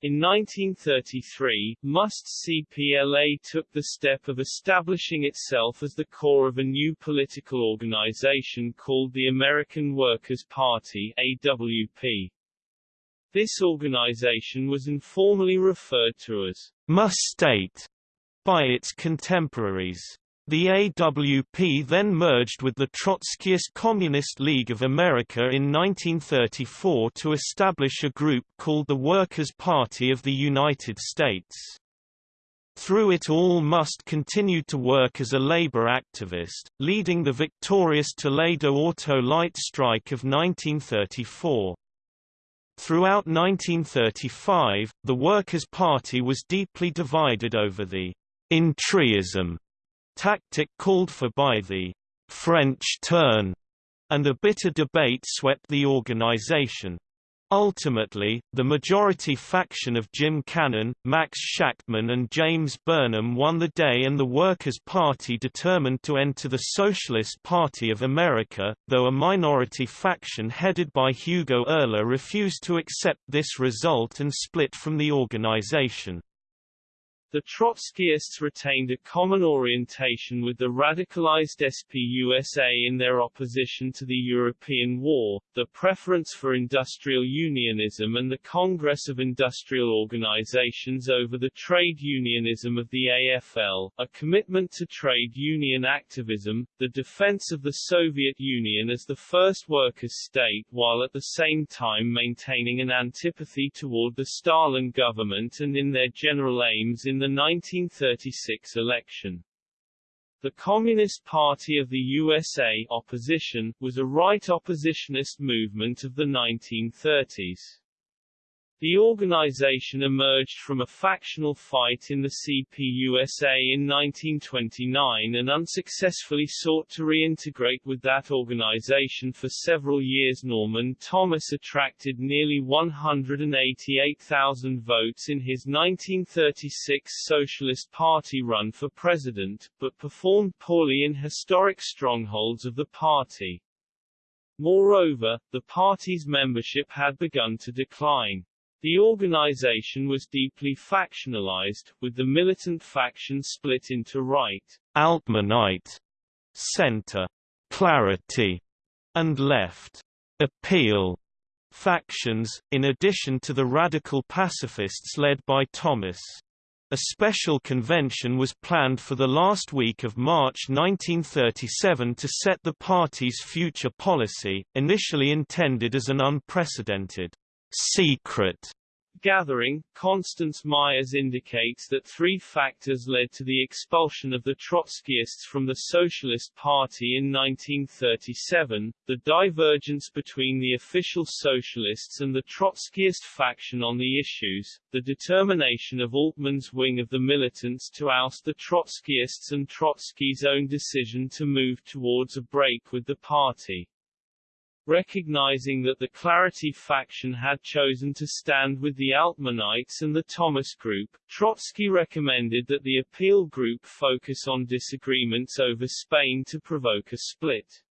In 1933, Muste's CPLA took the step of establishing itself as the core of a new political organization called the American Workers' Party AWP. This organization was informally referred to as Musteite by its contemporaries. The AWP then merged with the Trotskyist Communist League of America in 1934 to establish a group called the Workers' Party of the United States. Through it all Muste continued to work as a labor activist, leading the victorious Toledo Auto-Lite strike of 1934. Throughout 1935, the Workers' Party was deeply divided over the entryism tactic called for by the French turn, and a bitter debate swept the organization. Ultimately, the majority faction of Jim Cannon, Max Shachtman and James Burnham won the day and the Workers' Party determined to enter the Socialist Party of America, though a minority faction headed by Hugo Oehler refused to accept this result and split from the organization. The Trotskyists retained a common orientation with the radicalized SPUSA in their opposition to the European War, the preference for industrial unionism and the Congress of Industrial Organizations over the trade unionism of the AFL, a commitment to trade union activism, the defense of the Soviet Union as the first workers' state while at the same time maintaining an antipathy toward the Stalin government and in their general aims in the 1936 election. The Communist Party of the USA opposition, was a right oppositionist movement of the 1930s. The organization emerged from a factional fight in the CPUSA in 1929 and unsuccessfully sought to reintegrate with that organization for several years. Norman Thomas attracted nearly 188,000 votes in his 1936 Socialist Party run for president, but performed poorly in historic strongholds of the party. Moreover, the party's membership had begun to decline. The organization was deeply factionalized, with the militant faction split into right, Altmanite, center, Clarity, and left, Appeal factions, in addition to the radical pacifists led by Thomas. A special convention was planned for the last week of March 1937 to set the party's future policy, initially intended as an unprecedented secret gathering, Constance Myers indicates that three factors led to the expulsion of the Trotskyists from the Socialist Party in 1937, the divergence between the official socialists and the Trotskyist faction on the issues, the determination of Altman's wing of the militants to oust the Trotskyists and Trotsky's own decision to move towards a break with the party. Recognizing that the Clarity faction had chosen to stand with the Altmanites and the Thomas Group, Trotsky recommended that the Appeal Group focus on disagreements over Spain to provoke a split.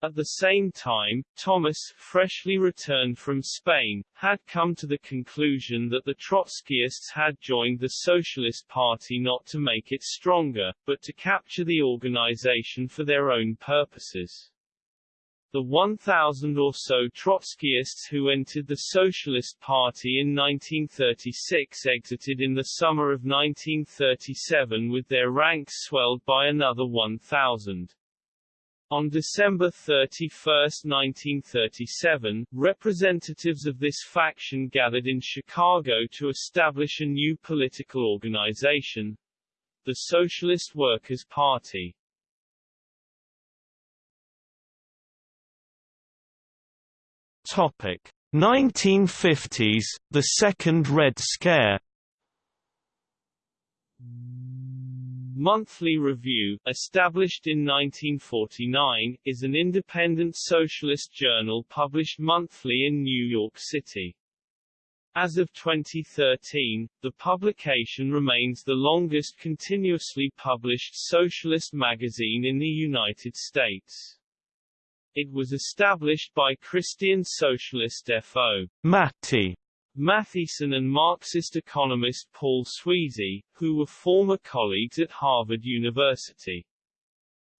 At the same time, Thomas, freshly returned from Spain, had come to the conclusion that the Trotskyists had joined the Socialist Party not to make it stronger, but to capture the organization for their own purposes. The 1,000 or so Trotskyists who entered the Socialist Party in 1936 exited in the summer of 1937 with their ranks swelled by another 1,000. On December 31, 1937, representatives of this faction gathered in Chicago to establish a new political organization, the Socialist Workers' Party. Topic 1950s, the Second Red Scare Monthly Review, established in 1949, is an independent socialist journal published monthly in New York City. As of 2013, the publication remains the longest continuously published socialist magazine in the United States. It was established by Christian socialist F.O. Matty Matthiessen and Marxist economist Paul Sweezy, who were former colleagues at Harvard University.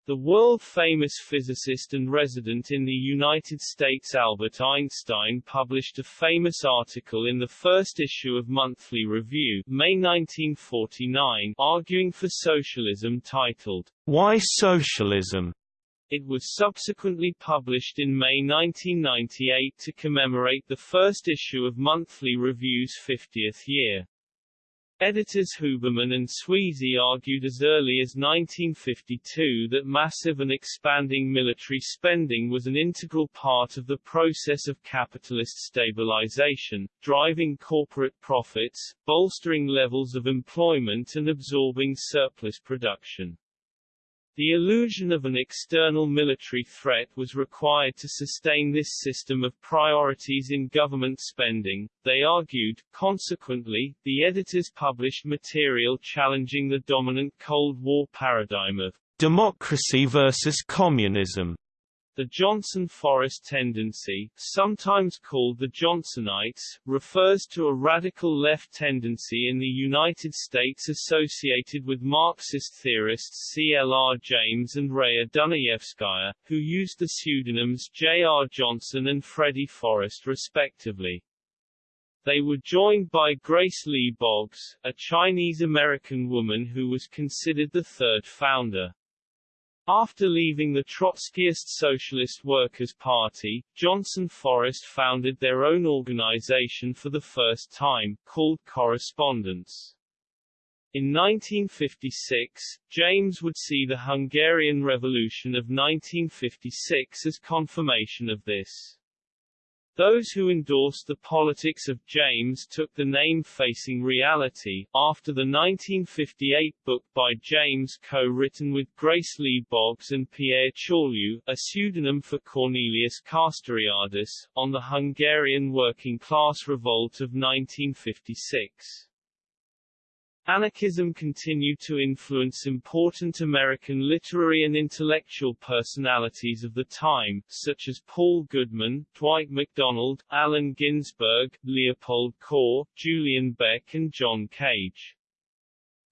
The world-famous physicist and resident in the United States Albert Einstein published a famous article in the first issue of Monthly Review, May 1949, arguing for socialism titled, Why Socialism? It was subsequently published in May 1998 to commemorate the first issue of Monthly Review's 50th year. Editors Huberman and Sweezy argued as early as 1952 that massive and expanding military spending was an integral part of the process of capitalist stabilization, driving corporate profits, bolstering levels of employment and absorbing surplus production. The illusion of an external military threat was required to sustain this system of priorities in government spending, they argued. Consequently, the editors published material challenging the dominant Cold War paradigm of democracy versus communism The Johnson Forest tendency, sometimes called the Johnsonites, refers to a radical left tendency in the United States associated with Marxist theorists C. L. R. James and Raya Dunayevskaya, who used the pseudonyms J. R. Johnson and Freddie Forest respectively. They were joined by Grace Lee Boggs, a Chinese-American woman who was considered the third founder. After leaving the Trotskyist Socialist Workers' Party, Johnson Forest founded their own organization for the first time, called Correspondence. In 1956, James would see the Hungarian Revolution of 1956 as confirmation of this. Those who endorsed the politics of James took the name Facing Reality, after the 1958 book by James co-written with Grace Lee Boggs and Pierre Chaulieu, a pseudonym for Cornelius Castoriadis, on the Hungarian working-class revolt of 1956. Anarchism continued to influence important American literary and intellectual personalities of the time, such as Paul Goodman, Dwight MacDonald, Allen Ginsberg, Leopold Kohr, Julian Beck and John Cage.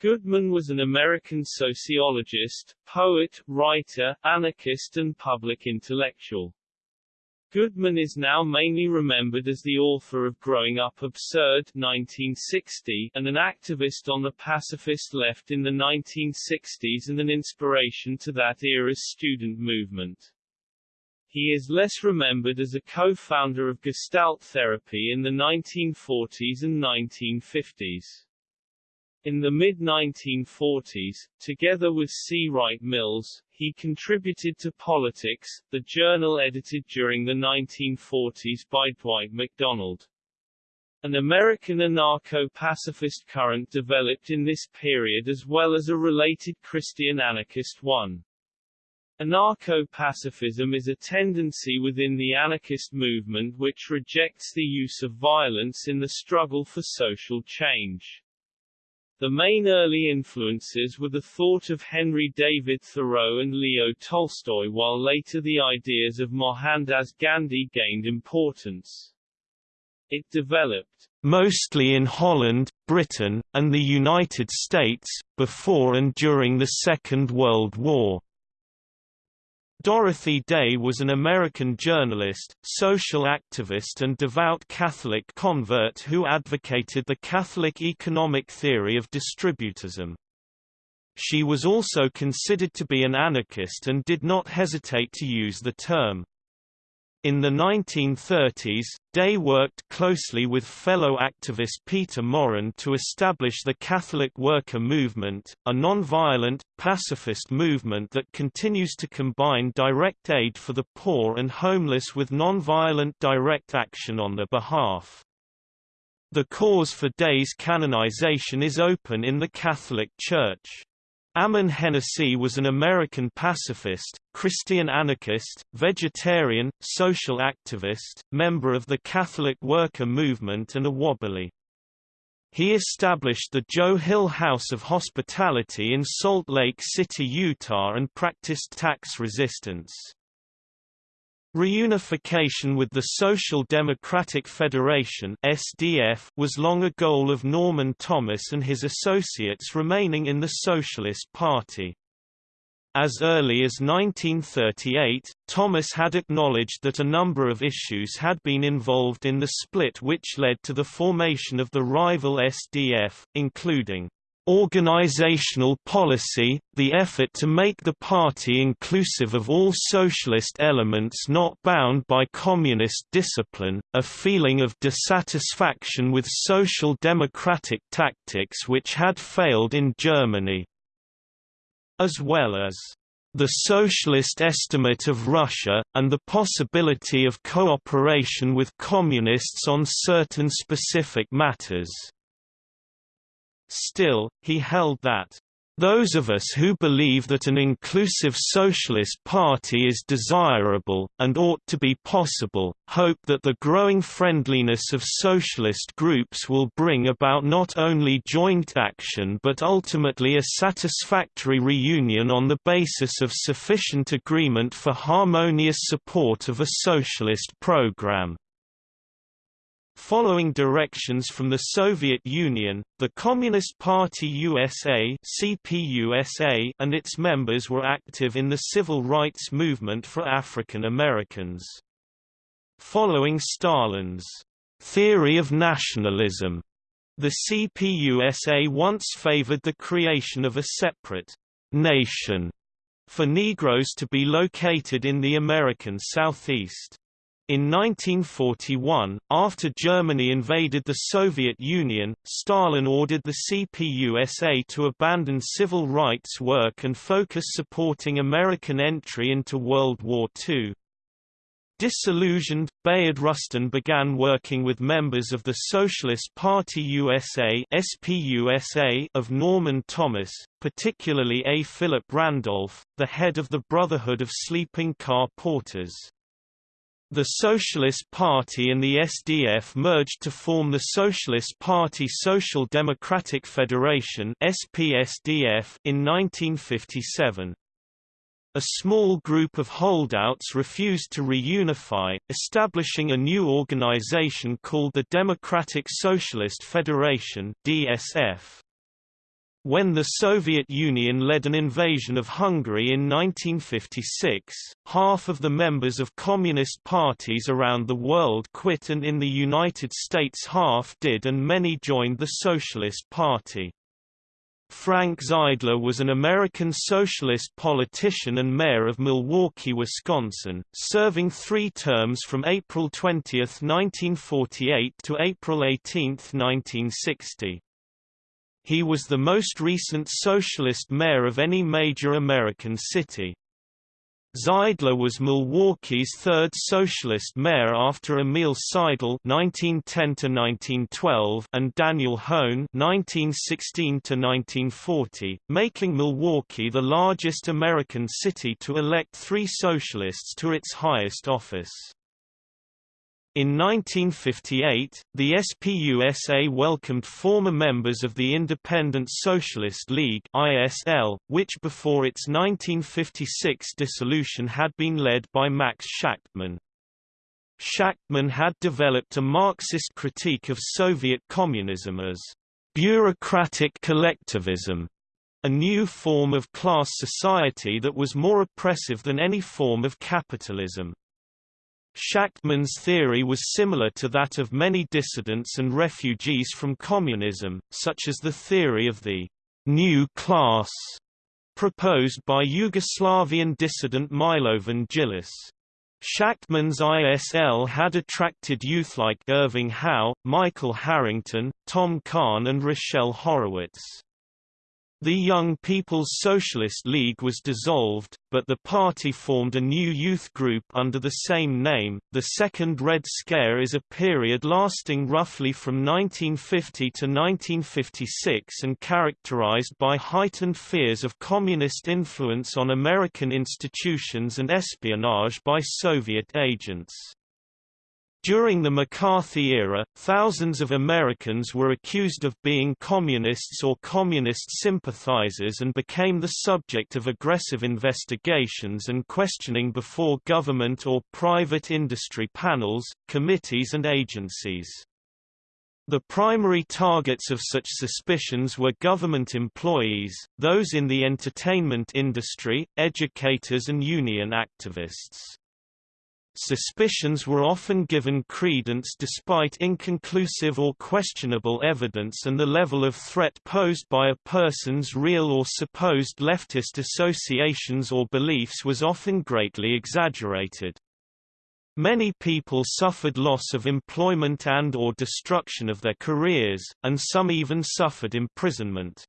Goodman was an American sociologist, poet, writer, anarchist and public intellectual. Goodman is now mainly remembered as the author of Growing Up Absurd 1960, and an activist on the pacifist left in the 1960s and an inspiration to that era's student movement. He is less remembered as a co-founder of Gestalt therapy in the 1940s and 1950s. In the mid-1940s, together with C. Wright Mills, he contributed to Politics, the journal edited during the 1940s by Dwight MacDonald. An American anarcho-pacifist current developed in this period as well as a related Christian anarchist one. Anarcho-pacifism is a tendency within the anarchist movement which rejects the use of violence in the struggle for social change. The main early influences were the thought of Henry David Thoreau and Leo Tolstoy while later the ideas of Mohandas Gandhi gained importance. It developed mostly in Holland, Britain, and the United States, before and during the Second World War. Dorothy Day was an American journalist, social activist and devout Catholic convert who advocated the Catholic economic theory of distributism. She was also considered to be an anarchist and did not hesitate to use the term in the 1930s, Day worked closely with fellow activist Peter Maurin to establish the Catholic Worker Movement, a non-violent, pacifist movement that continues to combine direct aid for the poor and homeless with non-violent direct action on their behalf. The cause for Day's canonization is open in the Catholic Church. Ammon Hennacy was an American pacifist, Christian anarchist, vegetarian, social activist, member of the Catholic worker movement and a Wobbly. He established the Joe Hill House of Hospitality in Salt Lake City, Utah and practiced tax resistance. Reunification with the Social Democratic Federation (SDF) was long a goal of Norman Thomas and his associates remaining in the Socialist Party. As early as 1938, Thomas had acknowledged that a number of issues had been involved in the split which led to the formation of the rival SDF, including Organizational policy, the effort to make the party inclusive of all socialist elements not bound by communist discipline, a feeling of dissatisfaction with social democratic tactics which had failed in Germany, as well as the socialist estimate of Russia, and the possibility of cooperation with communists on certain specific matters. Still, he held that Those of us who believe that an inclusive socialist party is desirable, and ought to be possible, hope that the growing friendliness of socialist groups will bring about not only joint action but ultimately a satisfactory reunion on the basis of sufficient agreement for harmonious support of a socialist program. Following directions from the Soviet Union, the Communist Party USA CPUSA and its members were active in the civil rights movement for African Americans. Following Stalin's theory of nationalism, the CPUSA once favored the creation of a separate nation for Negroes to be located in the American Southeast. In 1941, after Germany invaded the Soviet Union, Stalin ordered the CPUSA to abandon civil rights work and focus supporting American entry into World War II. Disillusioned, Bayard Rustin began working with members of the Socialist Party USA SPUSA of Norman Thomas, particularly A. Philip Randolph, the head of the Brotherhood of Sleeping Car Porters. The Socialist Party and the SDF merged to form the Socialist Party Social Democratic Federation (SPSDF) in 1957. A small group of holdouts refused to reunify, establishing a new organization called the Democratic Socialist Federation (DSF). When the Soviet Union led an invasion of Hungary in 1956, half of the members of communist parties around the world quit and in the United States half did and many joined the Socialist Party. Frank Zeidler was an American socialist politician and mayor of Milwaukee, Wisconsin, serving three terms from April 20, 1948 to April 18, 1960. He was the most recent socialist mayor of any major American city. Zeidler was Milwaukee's third socialist mayor after Emil Seidel (1910–1912) and Daniel Hoan (1916–1940), making Milwaukee the largest American city to elect three socialists to its highest office. In 1958, the SPUSA welcomed former members of the Independent Socialist League ISL, which before its 1956 dissolution had been led by Max Shachtman. Shachtman had developed a Marxist critique of Soviet communism as bureaucratic collectivism, a new form of class society that was more oppressive than any form of capitalism. Shachtman's theory was similar to that of many dissidents and refugees from communism, such as the theory of the new class proposed by Yugoslavian dissident Milovan Djilas. Shachtman's ISL had attracted youth like Irving Howe, Michael Harrington, Tom Kahn and Rochelle Horowitz. The Young People's Socialist League was dissolved, but the party formed a new youth group under the same name. The Second Red Scare is a period lasting roughly from 1950 to 1956 and characterized by heightened fears of communist influence on American institutions and espionage by Soviet agents. During the McCarthy era, thousands of Americans were accused of being communists or communist sympathizers and became the subject of aggressive investigations and questioning before government or private industry panels, committees and agencies. The primary targets of such suspicions were government employees, those in the entertainment industry, educators and union activists. Suspicions were often given credence despite inconclusive or questionable evidence and the level of threat posed by a person's real or supposed leftist associations or beliefs was often greatly exaggerated. Many people suffered loss of employment and or destruction of their careers, and some even suffered imprisonment.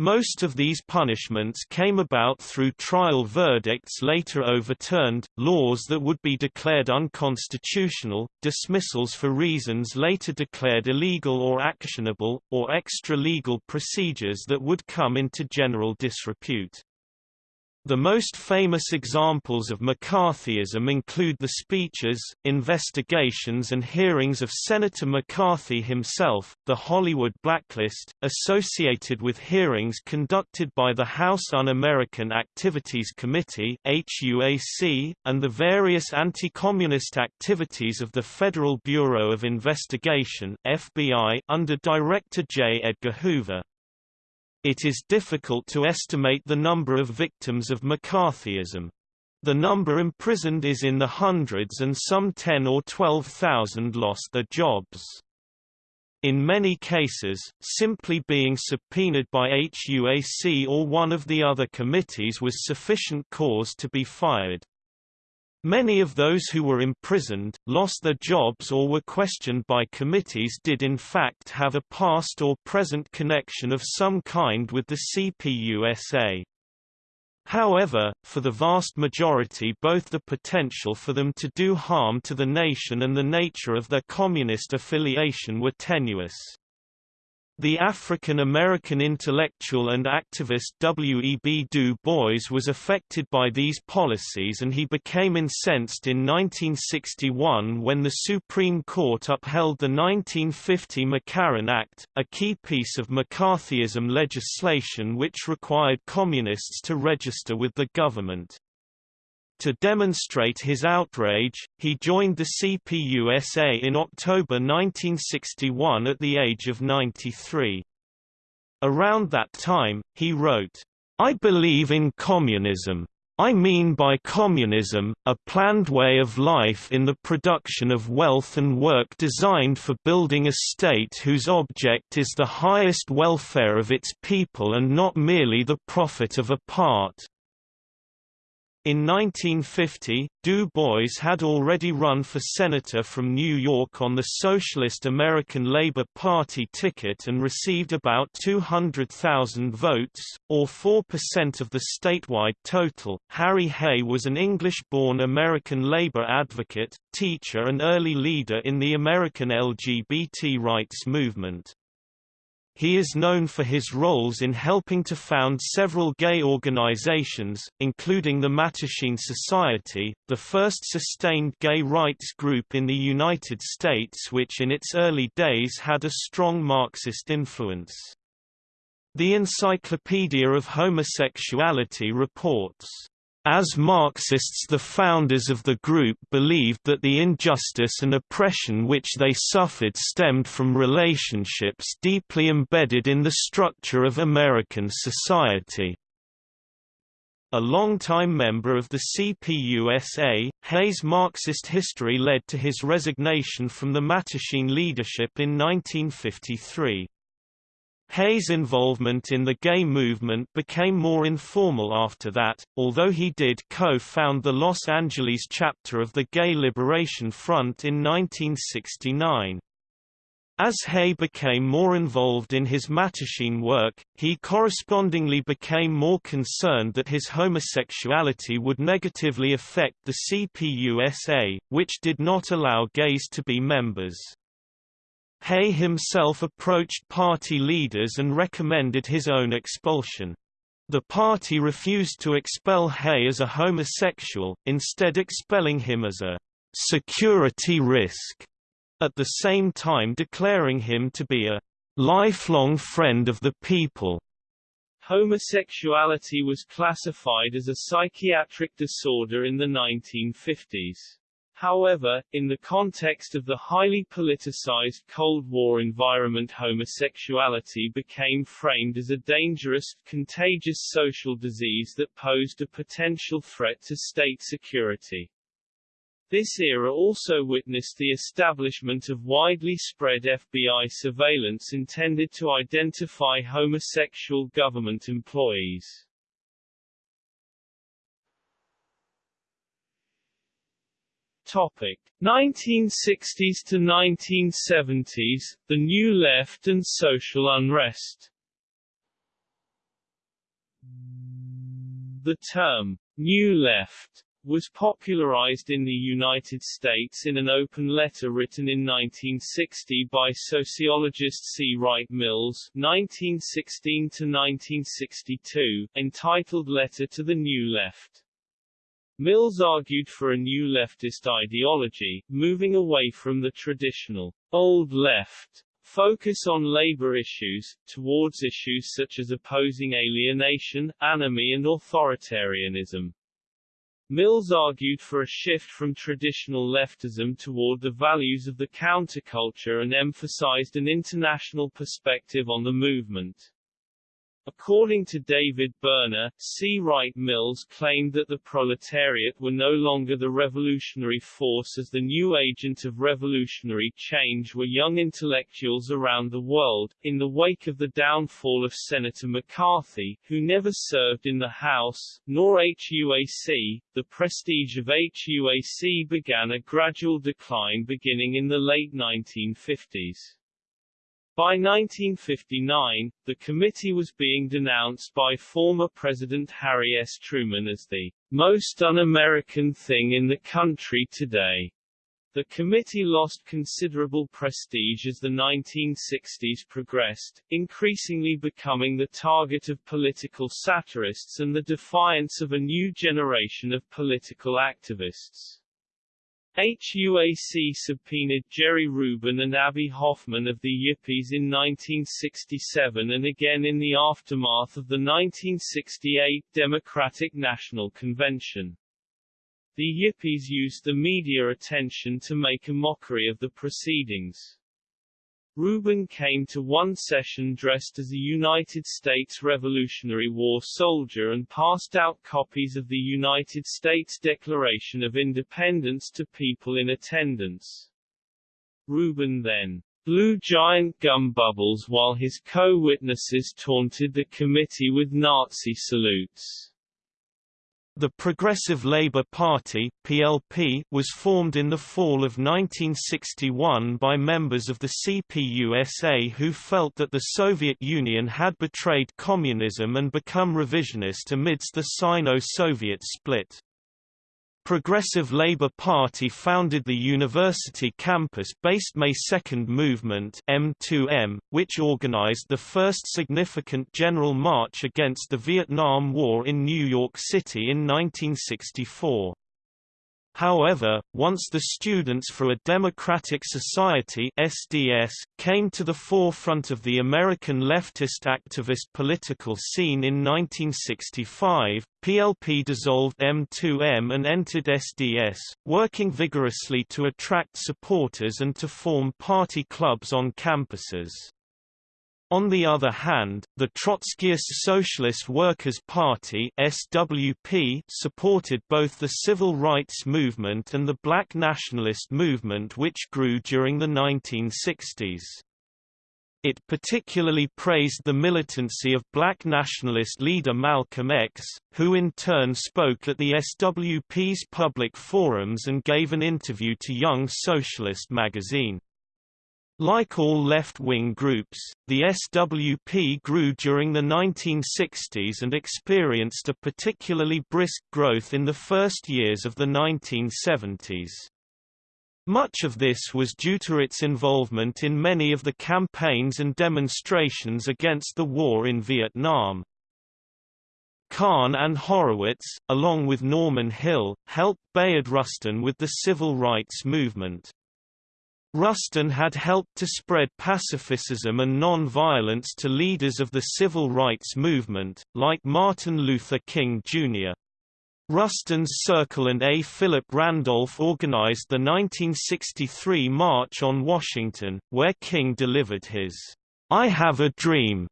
Most of these punishments came about through trial verdicts later overturned, laws that would be declared unconstitutional, dismissals for reasons later declared illegal or actionable, or extra-legal procedures that would come into general disrepute. The most famous examples of McCarthyism include the speeches, investigations and hearings of Senator McCarthy himself, the Hollywood blacklist, associated with hearings conducted by the House Un-American Activities Committee HUAC, and the various anti-communist activities of the Federal Bureau of Investigation FBI under Director J. Edgar Hoover. It is difficult to estimate the number of victims of McCarthyism. The number imprisoned is in the hundreds and some 10 or 12,000 lost their jobs. In many cases, simply being subpoenaed by HUAC or one of the other committees was sufficient cause to be fired. Many of those who were imprisoned, lost their jobs or were questioned by committees did in fact have a past or present connection of some kind with the CPUSA. However, for the vast majority both the potential for them to do harm to the nation and the nature of their communist affiliation were tenuous. The African-American intellectual and activist W. E. B. Du Bois was affected by these policies and he became incensed in 1961 when the Supreme Court upheld the 1950 McCarran Act, a key piece of McCarthyism legislation which required communists to register with the government. To demonstrate his outrage, he joined the CPUSA in October 1961 at the age of 93. Around that time, he wrote, I believe in communism. I mean by communism, a planned way of life in the production of wealth and work designed for building a state whose object is the highest welfare of its people and not merely the profit of a part. In 1950, Du Bois had already run for senator from New York on the Socialist American Labor Party ticket and received about 200,000 votes, or 4% of the statewide total. Harry Hay was an English-born American labor advocate, teacher and early leader in the American LGBT rights movement. He is known for his roles in helping to found several gay organizations, including the Mattachine Society, the first sustained gay rights group in the United States which in its early days had a strong Marxist influence. The Encyclopedia of Homosexuality reports as Marxists the founders of the group believed that the injustice and oppression which they suffered stemmed from relationships deeply embedded in the structure of American society. A longtime member of the CPUSA, Hay's Marxist history led to his resignation from the Mattachine leadership in 1953. Hay's involvement in the gay movement became more informal after that, although he did co-found the Los Angeles chapter of the Gay Liberation Front in 1969. As Hay became more involved in his Mattachine work, he correspondingly became more concerned that his homosexuality would negatively affect the CPUSA, which did not allow gays to be members. Hay himself approached party leaders and recommended his own expulsion. The party refused to expel Hay as a homosexual, instead expelling him as a security risk, at the same time declaring him to be a lifelong friend of the people. Homosexuality was classified as a psychiatric disorder in the 1950s. However, in the context of the highly politicized Cold War environment homosexuality became framed as a dangerous, contagious social disease that posed a potential threat to state security. This era also witnessed the establishment of widely spread FBI surveillance intended to identify homosexual government employees. Topic 1960s to 1970s, the New Left and social unrest. The term, New Left, was popularized in the United States in an open letter written in 1960 by sociologist C. Wright Mills 1916-1962, entitled Letter to the New Left. Mills argued for a new leftist ideology, moving away from the traditional old left focus on labor issues, towards issues such as opposing alienation, anomie and authoritarianism. Mills argued for a shift from traditional leftism toward the values of the counterculture and emphasized an international perspective on the movement. According to David Burner, C. Wright Mills claimed that the proletariat were no longer the revolutionary force as the new agent of revolutionary change were young intellectuals around the world. In the wake of the downfall of Senator McCarthy, who never served in the House, nor HUAC, the prestige of HUAC began a gradual decline beginning in the late 1950s. By 1959, the committee was being denounced by former President Harry S. Truman as the most un-American thing in the country today. The committee lost considerable prestige as the 1960s progressed, increasingly becoming the target of political satirists and the defiance of a new generation of political activists. HUAC subpoenaed Jerry Rubin and Abbie Hoffman of the Yippies in 1967 and again in the aftermath of the 1968 Democratic National Convention. The Yippies used the media attention to make a mockery of the proceedings. Rubin came to one session dressed as a United States Revolutionary War soldier and passed out copies of the United States Declaration of Independence to people in attendance. Rubin then blew giant gum bubbles while his co-witnesses taunted the committee with Nazi salutes. The Progressive Labour Party (PLP) was formed in the fall of 1961 by members of the CPUSA who felt that the Soviet Union had betrayed communism and become revisionist amidst the Sino-Soviet split. Progressive Labour Party founded the university campus-based May Second Movement M2M, which organized the first significant general march against the Vietnam War in New York City in 1964. However, once the Students for a Democratic Society SDS came to the forefront of the American leftist activist political scene in 1965, PLP dissolved M2M and entered SDS, working vigorously to attract supporters and to form party clubs on campuses. On the other hand, the Trotskyist Socialist Workers' Party SWP supported both the civil rights movement and the black nationalist movement which grew during the 1960s. It particularly praised the militancy of black nationalist leader Malcolm X, who in turn spoke at the SWP's public forums and gave an interview to Young Socialist magazine. Like all left-wing groups, the SWP grew during the 1960s and experienced a particularly brisk growth in the first years of the 1970s. Much of this was due to its involvement in many of the campaigns and demonstrations against the war in Vietnam. Kahn and Horowitz, along with Norman Hill, helped Bayard Rustin with the civil rights movement. Rustin had helped to spread pacifism and non-violence to leaders of the civil rights movement, like Martin Luther King, Jr. Rustin's Circle and A. Philip Randolph organized the 1963 March on Washington, where King delivered his I Have a Dream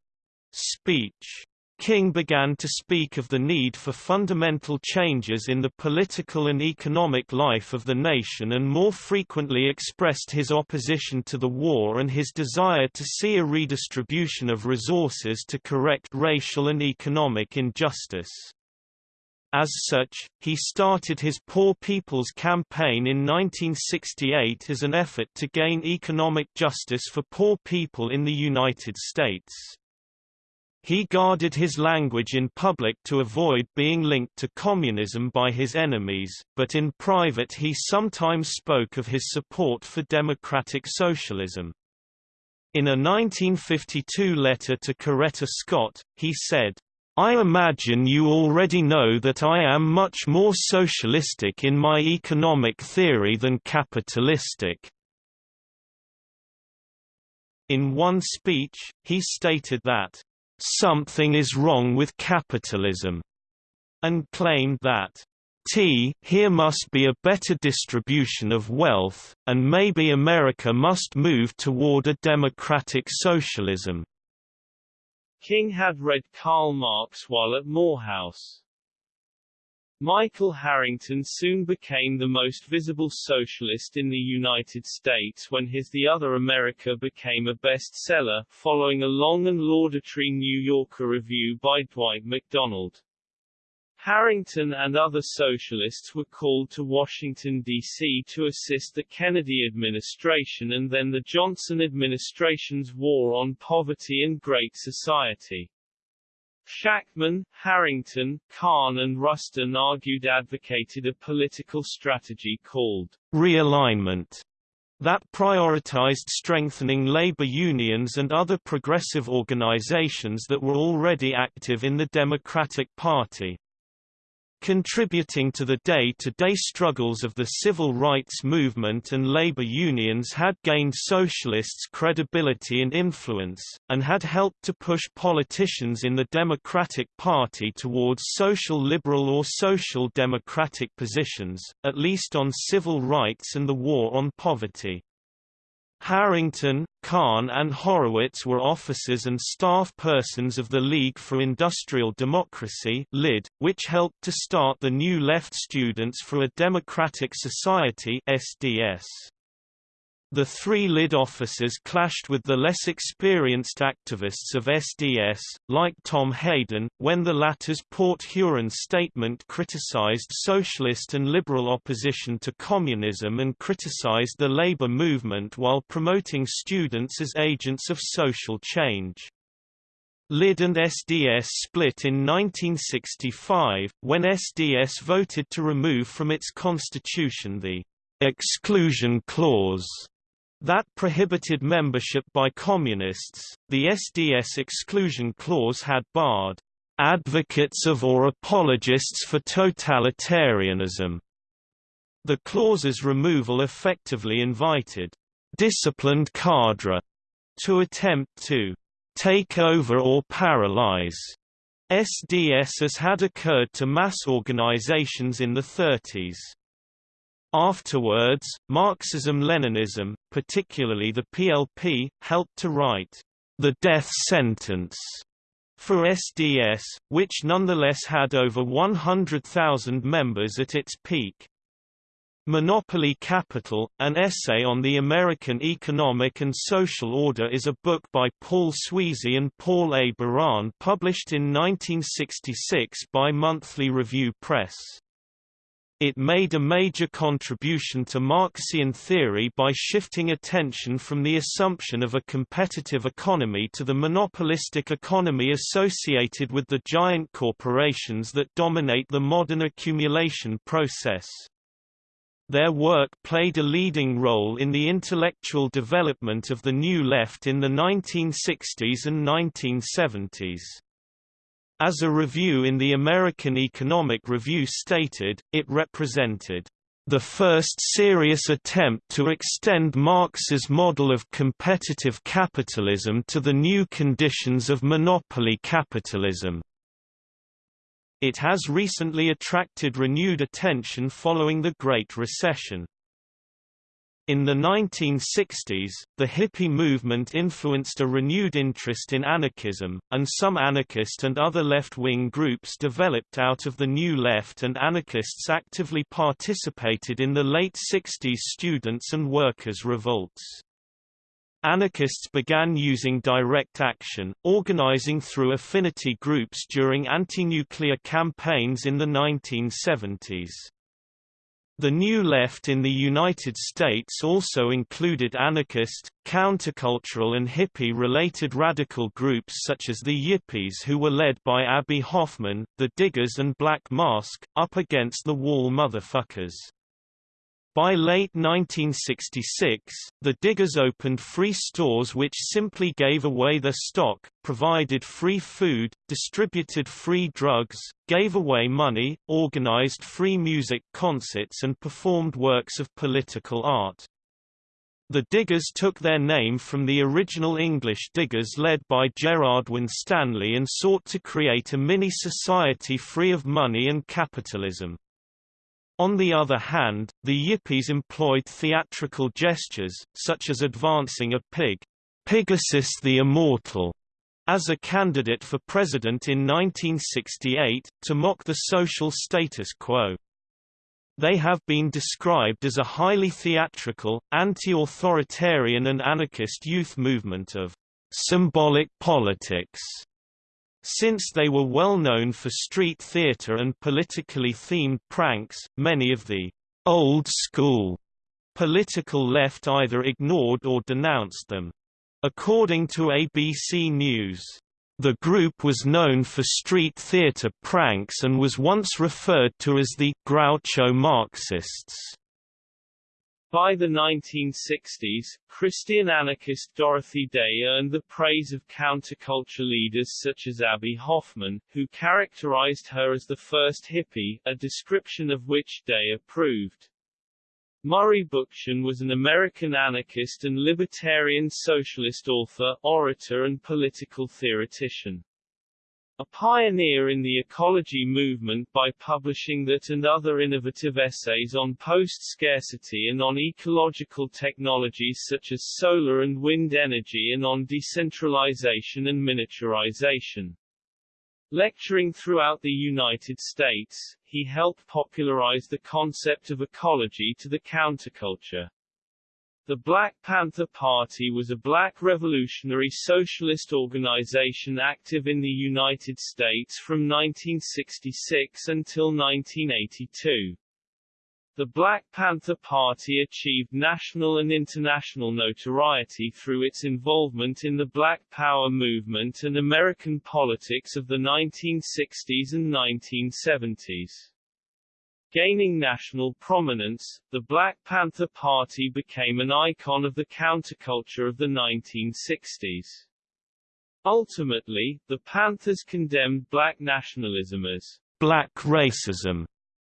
speech. King began to speak of the need for fundamental changes in the political and economic life of the nation and more frequently expressed his opposition to the war and his desire to see a redistribution of resources to correct racial and economic injustice. As such, he started his Poor People's Campaign in 1968 as an effort to gain economic justice for poor people in the United States. He guarded his language in public to avoid being linked to communism by his enemies, but in private he sometimes spoke of his support for democratic socialism. In a 1952 letter to Coretta Scott, he said, I imagine you already know that I am much more socialistic in my economic theory than capitalistic. In one speech, he stated that, "...something is wrong with capitalism," and claimed that, T here must be a better distribution of wealth, and maybe America must move toward a democratic socialism. King had read Karl Marx while at Morehouse. Michael Harrington soon became the most visible socialist in the United States when his The Other America became a bestseller, following a long and laudatory New Yorker review by Dwight MacDonald. Harrington and other socialists were called to Washington, D.C. to assist the Kennedy administration and then the Johnson administration's war on poverty and Great Society. Shachtman, Harrington, Kahn and Rustin argued advocated a political strategy called realignment that prioritized strengthening labor unions and other progressive organizations that were already active in the Democratic Party. Contributing to the day-to-day -day struggles of the civil rights movement and labor unions had gained socialists credibility and influence, and had helped to push politicians in the Democratic Party towards social liberal or social democratic positions, at least on civil rights and the war on poverty. Harrington, Kahn and Horowitz were officers and staff persons of the League for Industrial Democracy LID, which helped to start the New Left Students for a Democratic Society SDS. The three lid officers clashed with the less experienced activists of SDS, like Tom Hayden, when the latter's Port Huron statement criticized socialist and liberal opposition to communism and criticized the labor movement while promoting students as agents of social change. LID and SDS split in 1965, when SDS voted to remove from its constitution the exclusion clause that prohibited membership by communists. The SDS exclusion clause had barred advocates of or apologists for totalitarianism. The clause's removal effectively invited disciplined cadre to attempt to take over or paralyze SDS as had occurred to mass organizations in the 30s. Afterwards, Marxism-Leninism, particularly the PLP, helped to write the death sentence for SDS, which nonetheless had over 100,000 members at its peak. Monopoly Capital, an essay on the American economic and social order is a book by Paul Sweezy and Paul A. Baran published in 1966 by Monthly Review Press. It made a major contribution to Marxian theory by shifting attention from the assumption of a competitive economy to the monopolistic economy associated with the giant corporations that dominate the modern accumulation process. Their work played a leading role in the intellectual development of the New Left in the 1960s and 1970s. As a review in the American Economic Review stated, it represented the first serious attempt to extend Marx's model of competitive capitalism to the new conditions of monopoly capitalism. It has recently attracted renewed attention following the Great Recession. In the 1960s, the hippie movement influenced a renewed interest in anarchism, and some anarchist and other left-wing groups developed out of the New Left and anarchists actively participated in the late 60s students' and workers' revolts. Anarchists began using direct action, organizing through affinity groups during anti-nuclear campaigns in the 1970s. The New Left in the United States also included anarchist, countercultural and hippie-related radical groups such as the Yippies who were led by Abbie Hoffman, the Diggers and Black Mask, up against the wall motherfuckers. By late 1966, the Diggers opened free stores which simply gave away their stock, provided free food, distributed free drugs, gave away money, organized free music concerts and performed works of political art. The Diggers took their name from the original English Diggers led by Gerard Winstanley and sought to create a mini-society free of money and capitalism. On the other hand, the Yippies employed theatrical gestures, such as advancing a pig, Pigasus the Immortal, as a candidate for president in 1968, to mock the social status quo. They have been described as a highly theatrical, anti-authoritarian and anarchist youth movement of symbolic politics since they were well known for street theater and politically themed pranks, many of the old school political left either ignored or denounced them. According to ABC News, the group was known for street theater pranks and was once referred to as the Groucho Marxists. By the 1960s, Christian anarchist Dorothy Day earned the praise of counterculture leaders such as Abbie Hoffman, who characterized her as the first hippie, a description of which Day approved. Murray Bookchin was an American anarchist and libertarian socialist author, orator and political theoretician a pioneer in the ecology movement by publishing that and other innovative essays on post-scarcity and on ecological technologies such as solar and wind energy and on decentralization and miniaturization. Lecturing throughout the United States, he helped popularize the concept of ecology to the counterculture. The Black Panther Party was a black revolutionary socialist organization active in the United States from 1966 until 1982. The Black Panther Party achieved national and international notoriety through its involvement in the Black Power movement and American politics of the 1960s and 1970s. Gaining national prominence, the Black Panther Party became an icon of the counterculture of the 1960s. Ultimately, the Panthers condemned black nationalism as black racism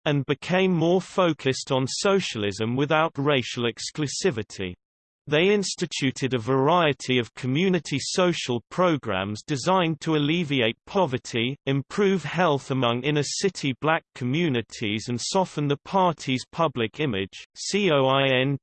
and became more focused on socialism without racial exclusivity. They instituted a variety of community social programs designed to alleviate poverty, improve health among inner-city black communities and soften the party's public image. COINTELPRO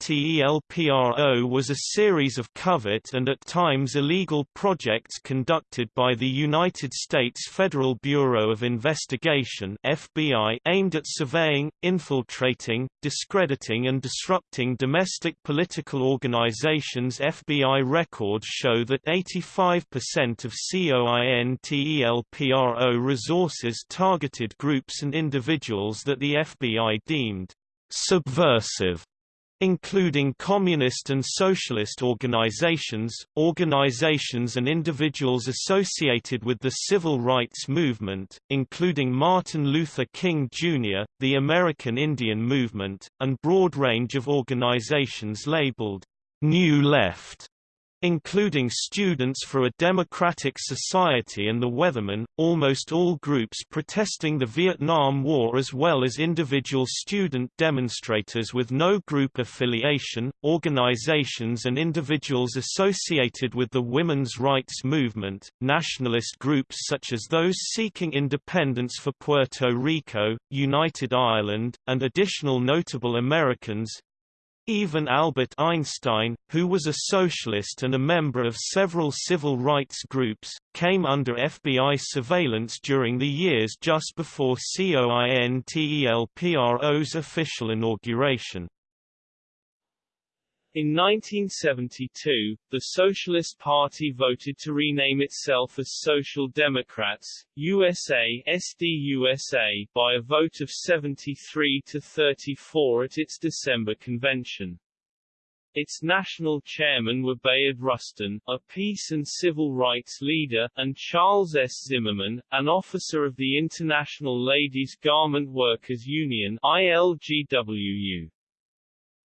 was a series of covert and at times illegal projects conducted by the United States Federal Bureau of Investigation FBI aimed at surveying, infiltrating, discrediting and disrupting domestic political organizations organization's FBI records show that 85% of COINTELPRO resources targeted groups and individuals that the FBI deemed subversive including communist and socialist organizations, organizations and individuals associated with the civil rights movement, including Martin Luther King Jr., the American Indian Movement, and broad range of organizations labeled New Left, including Students for a Democratic Society and the Weathermen, almost all groups protesting the Vietnam War as well as individual student demonstrators with no group affiliation, organizations and individuals associated with the women's rights movement, nationalist groups such as those seeking independence for Puerto Rico, United Ireland, and additional notable Americans, even Albert Einstein, who was a socialist and a member of several civil rights groups, came under FBI surveillance during the years just before COINTELPRO's official inauguration. In 1972, the Socialist Party voted to rename itself as Social Democrats, USA SDUSA, by a vote of 73 to 34 at its December convention. Its national chairmen were Bayard Rustin, a peace and civil rights leader, and Charles S. Zimmerman, an officer of the International Ladies Garment Workers Union ILGWU.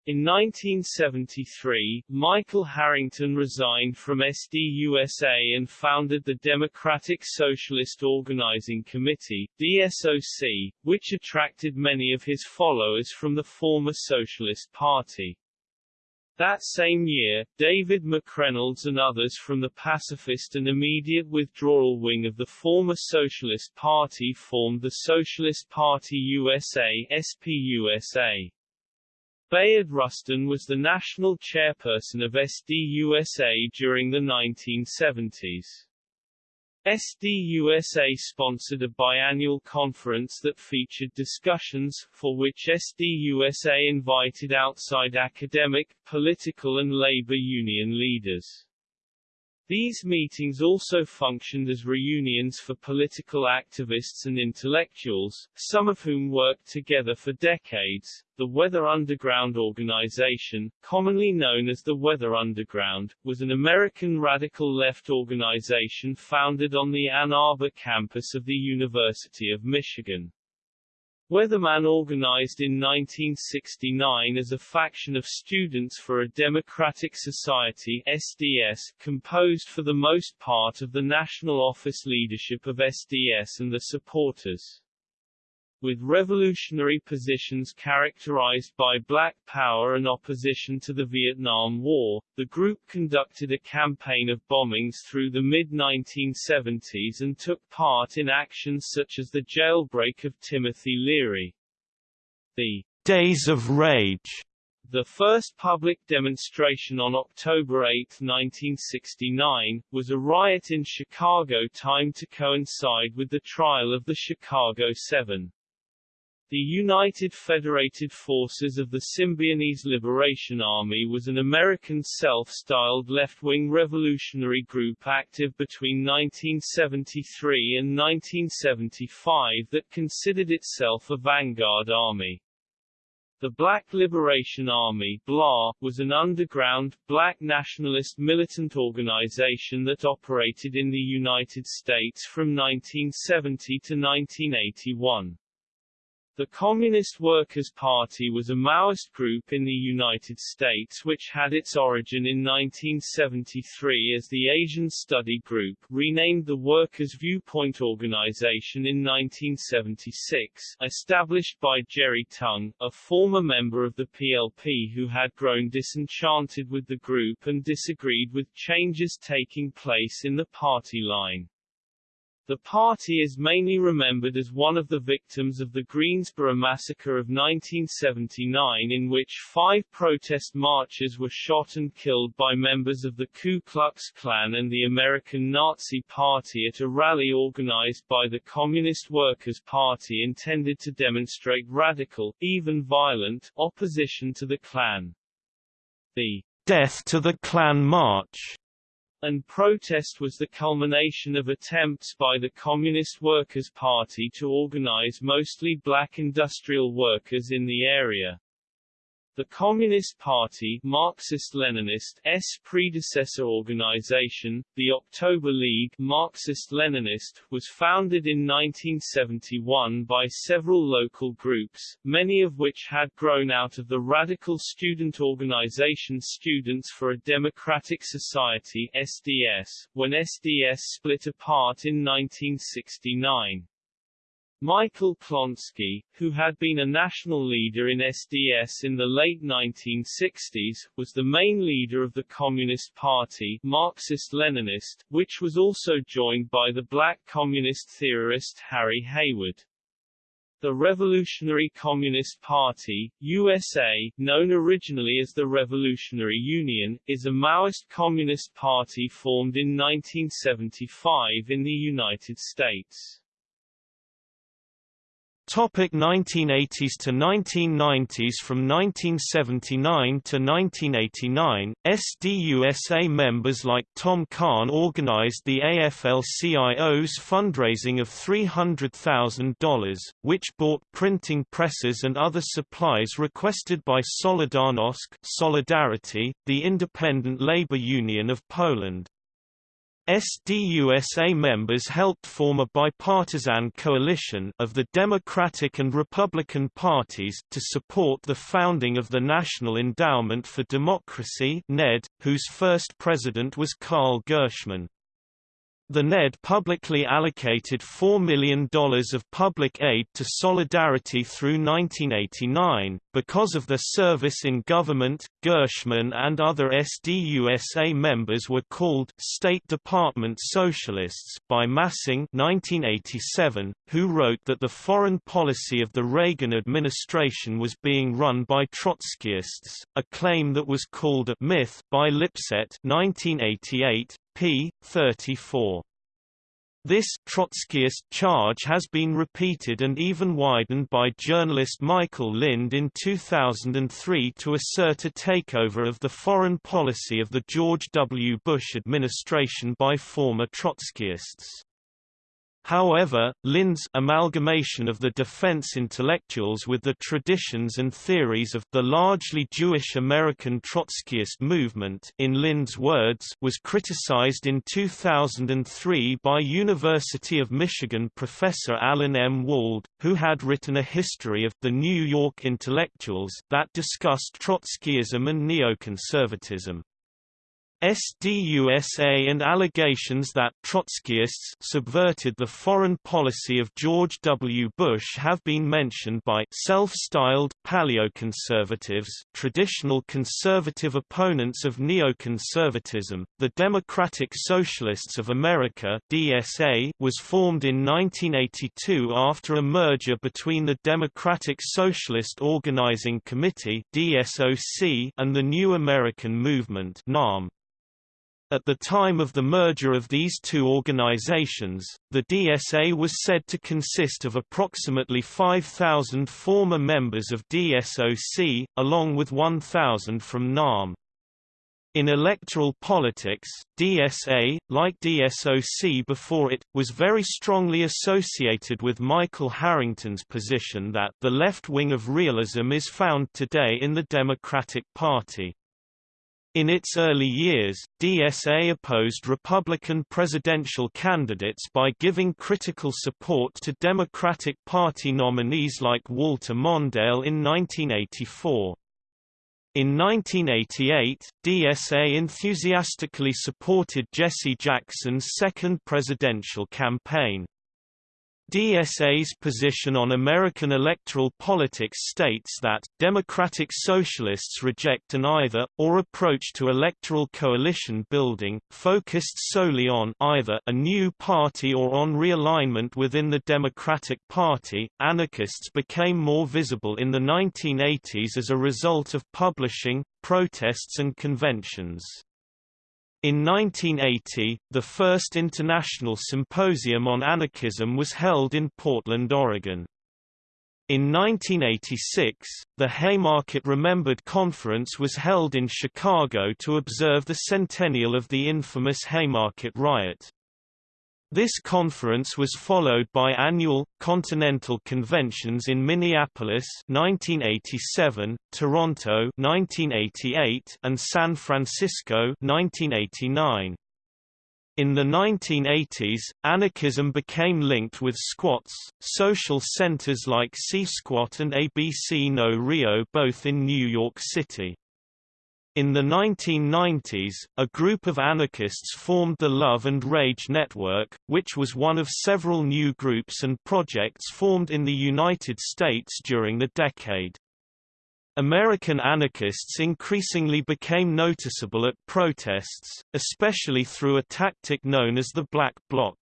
In 1973, Michael Harrington resigned from SDUSA and founded the Democratic Socialist Organizing Committee DSOC, which attracted many of his followers from the former Socialist Party. That same year, David McReynolds and others from the pacifist and immediate withdrawal wing of the former Socialist Party formed the Socialist Party USA SPUSA. Bayard Rustin was the national chairperson of SDUSA during the 1970s. SDUSA sponsored a biannual conference that featured discussions, for which SDUSA invited outside academic, political and labor union leaders. These meetings also functioned as reunions for political activists and intellectuals, some of whom worked together for decades. The Weather Underground organization, commonly known as the Weather Underground, was an American radical left organization founded on the Ann Arbor campus of the University of Michigan. Weatherman organized in 1969 as a faction of Students for a Democratic Society SDS, composed for the most part of the national office leadership of SDS and the supporters with revolutionary positions characterized by black power and opposition to the Vietnam War, the group conducted a campaign of bombings through the mid-1970s and took part in actions such as the jailbreak of Timothy Leary. The Days of Rage the first public demonstration on October 8, 1969, was a riot in Chicago timed to coincide with the trial of the Chicago Seven. The United Federated Forces of the Symbionese Liberation Army was an American self-styled left-wing revolutionary group active between 1973 and 1975 that considered itself a vanguard army. The Black Liberation Army BLA, was an underground, black nationalist militant organization that operated in the United States from 1970 to 1981. The Communist Workers' Party was a Maoist group in the United States which had its origin in 1973 as the Asian Study Group, renamed the Workers' Viewpoint Organization in 1976, established by Jerry Tung, a former member of the PLP who had grown disenchanted with the group and disagreed with changes taking place in the party line. The party is mainly remembered as one of the victims of the Greensboro Massacre of 1979 in which five protest marchers were shot and killed by members of the Ku Klux Klan and the American Nazi Party at a rally organized by the Communist Workers' Party intended to demonstrate radical, even violent, opposition to the Klan. The Death to the Klan March and protest was the culmination of attempts by the Communist Workers' Party to organize mostly black industrial workers in the area. The Communist Party Marxist-Leninist S predecessor organization, the October League Marxist-Leninist, was founded in 1971 by several local groups, many of which had grown out of the radical student organization Students for a Democratic Society SDS, when SDS split apart in 1969. Michael Klonsky, who had been a national leader in SDS in the late 1960s, was the main leader of the Communist Party Marxist-Leninist, which was also joined by the black communist theorist Harry Haywood. The Revolutionary Communist Party, USA, known originally as the Revolutionary Union, is a Maoist communist party formed in 1975 in the United States. Topic 1980s to 1990s From 1979 to 1989, SDUSA members like Tom Kahn organized the AFL-CIO's fundraising of $300,000, which bought printing presses and other supplies requested by Solidarnosc Solidarity, the independent labor union of Poland. SDUSA members helped form a bipartisan coalition of the Democratic and Republican parties to support the founding of the National Endowment for Democracy (NED), whose first president was Carl Gershman. The NED publicly allocated $4 million of public aid to Solidarity through 1989. Because of their service in government, Gershman and other SDUSA members were called State Department Socialists by Massing 1987, who wrote that the foreign policy of the Reagan administration was being run by Trotskyists, a claim that was called a myth by Lipset 1988, p. 34. This Trotskyist charge has been repeated and even widened by journalist Michael Lind in 2003 to assert a takeover of the foreign policy of the George W. Bush administration by former Trotskyists. However, Lind's amalgamation of the defense intellectuals with the traditions and theories of the largely Jewish American Trotskyist movement in Lind's words was criticized in 2003 by University of Michigan professor Alan M. Wald, who had written a history of the New York intellectuals that discussed Trotskyism and neoconservatism. SDUSA and allegations that Trotskyists subverted the foreign policy of George W. Bush have been mentioned by self-styled paleoconservatives, traditional conservative opponents of neoconservatism. The Democratic Socialists of America (DSA) was formed in 1982 after a merger between the Democratic Socialist Organizing Committee (DSOC) and the New American Movement (NAM). At the time of the merger of these two organizations, the DSA was said to consist of approximately 5,000 former members of DSOC, along with 1,000 from NAM. In electoral politics, DSA, like DSOC before it, was very strongly associated with Michael Harrington's position that the left wing of realism is found today in the Democratic Party. In its early years, DSA opposed Republican presidential candidates by giving critical support to Democratic Party nominees like Walter Mondale in 1984. In 1988, DSA enthusiastically supported Jesse Jackson's second presidential campaign. DSA's position on American electoral politics states that, Democratic Socialists reject an either-or approach to electoral coalition building, focused solely on either a new party or on realignment within the Democratic Party. Anarchists became more visible in the 1980s as a result of publishing, protests and conventions. In 1980, the first international symposium on anarchism was held in Portland, Oregon. In 1986, the Haymarket Remembered Conference was held in Chicago to observe the centennial of the infamous Haymarket riot. This conference was followed by annual, continental conventions in Minneapolis 1987, Toronto 1988, and San Francisco 1989. In the 1980s, anarchism became linked with squats, social centers like C-Squat and ABC No Rio both in New York City. In the 1990s, a group of anarchists formed the Love and Rage Network, which was one of several new groups and projects formed in the United States during the decade. American anarchists increasingly became noticeable at protests, especially through a tactic known as the Black Bloc.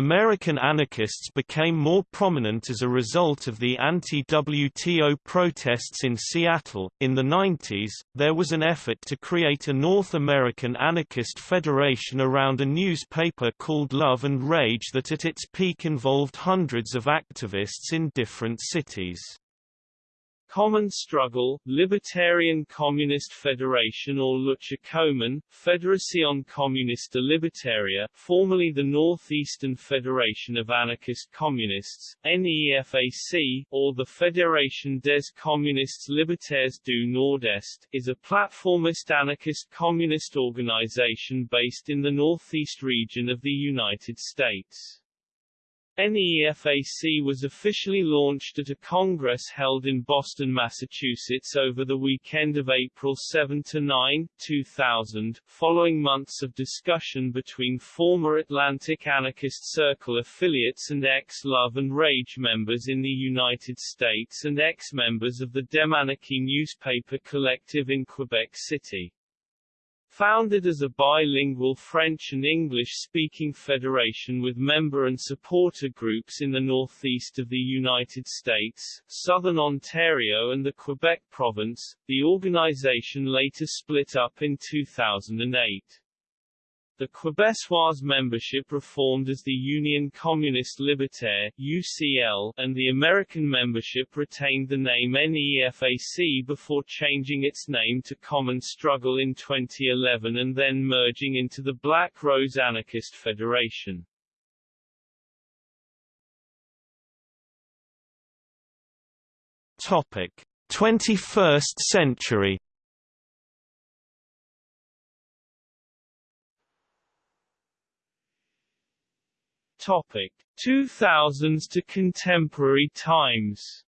American anarchists became more prominent as a result of the anti-WTO protests in Seattle. In the 90s, there was an effort to create a North American anarchist federation around a newspaper called Love and Rage that at its peak involved hundreds of activists in different cities. Common Struggle, Libertarian Communist Federation or Lucha Común, Federación Comunista Libertaria, formerly the Northeastern Federation of Anarchist Communists, NEFAC, or the Fédération des Communistes Libertaires du Nord-Est, is a platformist anarchist communist organization based in the Northeast region of the United States. NEFAC was officially launched at a congress held in Boston, Massachusetts over the weekend of April 7–9, 2000, following months of discussion between former Atlantic Anarchist Circle affiliates and ex-Love and Rage members in the United States and ex-members of the Demanarchy newspaper collective in Quebec City. Founded as a bilingual French and English-speaking federation with member and supporter groups in the northeast of the United States, southern Ontario and the Quebec province, the organization later split up in 2008. The Quebecois membership reformed as the Union Communiste Libertaire UCL, and the American membership retained the name NEFAC before changing its name to Common Struggle in 2011 and then merging into the Black Rose Anarchist Federation. Topic: 21st century Topic 2000s to contemporary times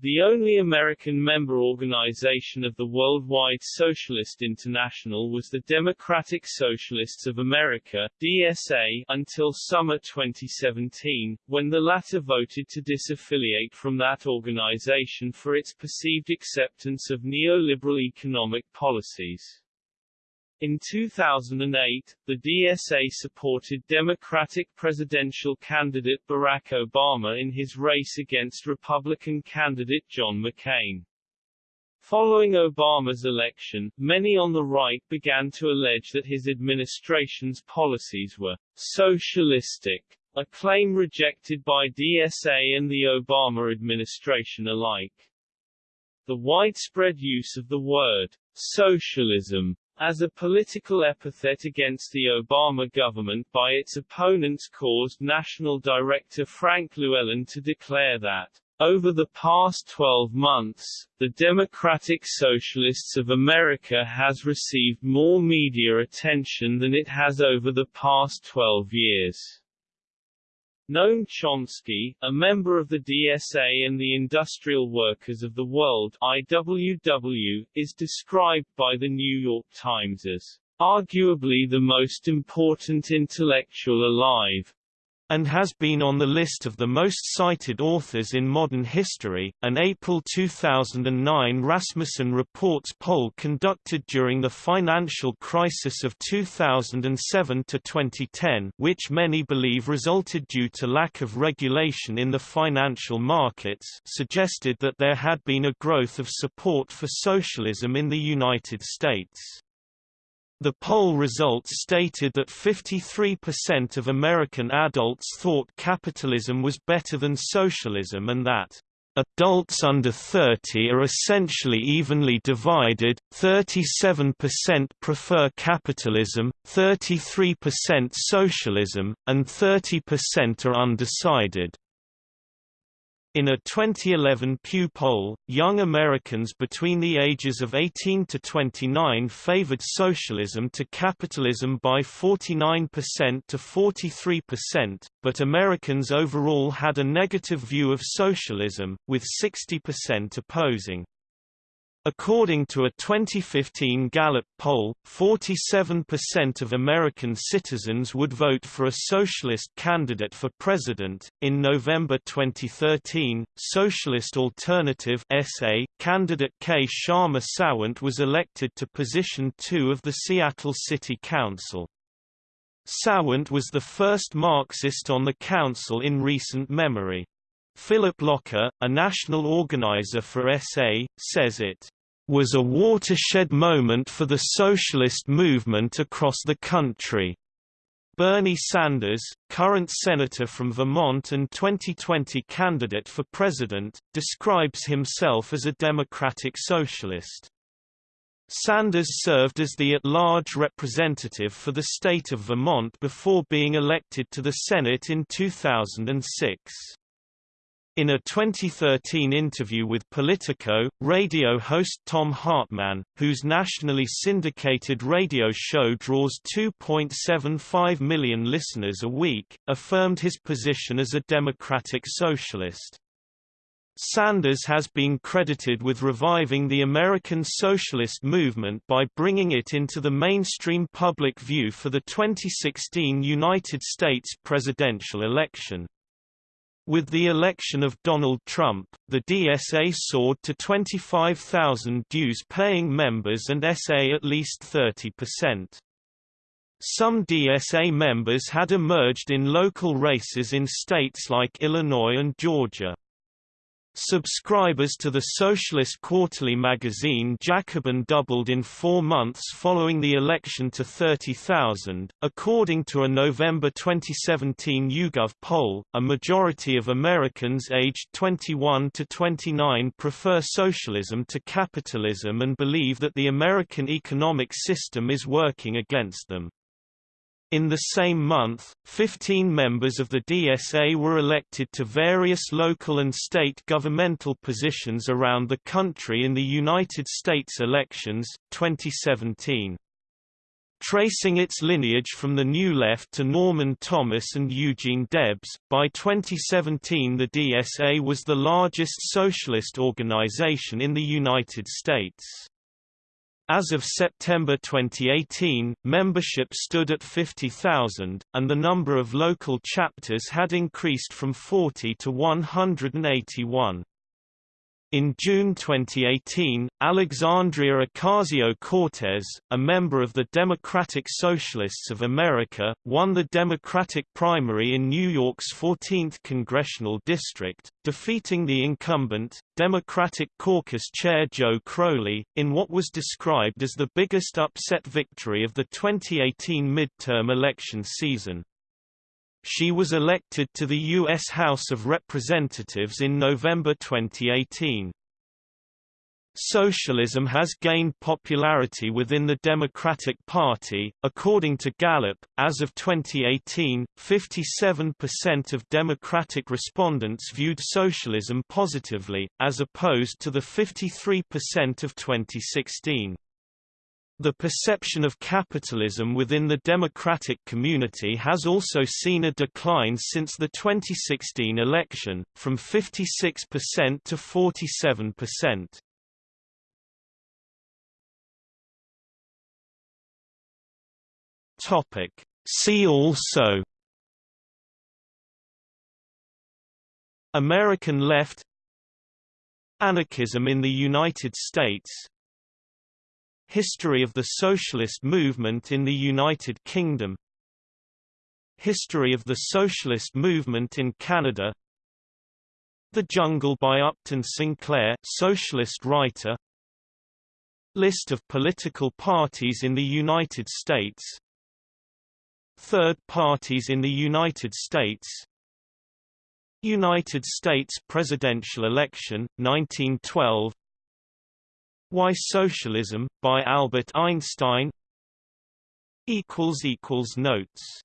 The only American member organization of the Worldwide Socialist International was the Democratic Socialists of America DSA, until summer 2017, when the latter voted to disaffiliate from that organization for its perceived acceptance of neoliberal economic policies. In 2008, the DSA supported Democratic presidential candidate Barack Obama in his race against Republican candidate John McCain. Following Obama's election, many on the right began to allege that his administration's policies were socialistic, a claim rejected by DSA and the Obama administration alike. The widespread use of the word socialism as a political epithet against the Obama government by its opponents caused National Director Frank Llewellyn to declare that over the past 12 months, the Democratic Socialists of America has received more media attention than it has over the past 12 years. Noam Chomsky, a member of the DSA and the Industrial Workers of the World IWW, is described by the New York Times as arguably the most important intellectual alive, and has been on the list of the most cited authors in modern history. An April 2009 Rasmussen Reports poll conducted during the financial crisis of 2007 to 2010, which many believe resulted due to lack of regulation in the financial markets, suggested that there had been a growth of support for socialism in the United States. The poll results stated that 53% of American adults thought capitalism was better than socialism and that adults under 30 are essentially evenly divided, 37% prefer capitalism, 33% socialism, and 30% are undecided. In a 2011 Pew poll, young Americans between the ages of 18 to 29 favored socialism to capitalism by 49% to 43%, but Americans overall had a negative view of socialism, with 60% opposing. According to a 2015 Gallup poll, 47% of American citizens would vote for a socialist candidate for president. In November 2013, Socialist Alternative (SA) candidate Kshama Sawant was elected to position 2 of the Seattle City Council. Sawant was the first Marxist on the council in recent memory. Philip Locker, a national organizer for SA, says it was a watershed moment for the socialist movement across the country. Bernie Sanders, current senator from Vermont and 2020 candidate for president, describes himself as a democratic socialist. Sanders served as the at-large representative for the state of Vermont before being elected to the Senate in 2006. In a 2013 interview with Politico, radio host Thom Hartmann, whose nationally syndicated radio show draws 2.75 million listeners a week, affirmed his position as a democratic socialist. Sanders has been credited with reviving the American socialist movement by bringing it into the mainstream public view for the 2016 United States presidential election. With the election of Donald Trump, the DSA soared to 25,000 dues-paying members and SA at least 30%. Some DSA members had emerged in local races in states like Illinois and Georgia. Subscribers to the socialist quarterly magazine Jacobin doubled in four months following the election to 30,000. According to a November 2017 YouGov poll, a majority of Americans aged 21 to 29 prefer socialism to capitalism and believe that the American economic system is working against them. In the same month, 15 members of the DSA were elected to various local and state governmental positions around the country in the United States elections, 2017. Tracing its lineage from the New Left to Norman Thomas and Eugene Debs, by 2017 the DSA was the largest socialist organization in the United States. As of September 2018, membership stood at 50,000, and the number of local chapters had increased from 40 to 181. In June 2018, Alexandria Ocasio-Cortez, a member of the Democratic Socialists of America, won the Democratic primary in New York's 14th congressional district, defeating the incumbent, Democratic caucus chair Joe Crowley, in what was described as the biggest upset victory of the 2018 midterm election season. She was elected to the U.S. House of Representatives in November 2018. Socialism has gained popularity within the Democratic Party. According to Gallup, as of 2018, 57% of Democratic respondents viewed socialism positively, as opposed to the 53% of 2016. The perception of capitalism within the democratic community has also seen a decline since the 2016 election, from 56% to 47%. Topic. See also American left Anarchism in the United States History of the socialist movement in the United Kingdom. History of the socialist movement in Canada. The Jungle by Upton Sinclair socialist writer. List of political parties in the United States. Third parties in the United States. United States presidential election, 1912 why Socialism, by Albert Einstein. Notes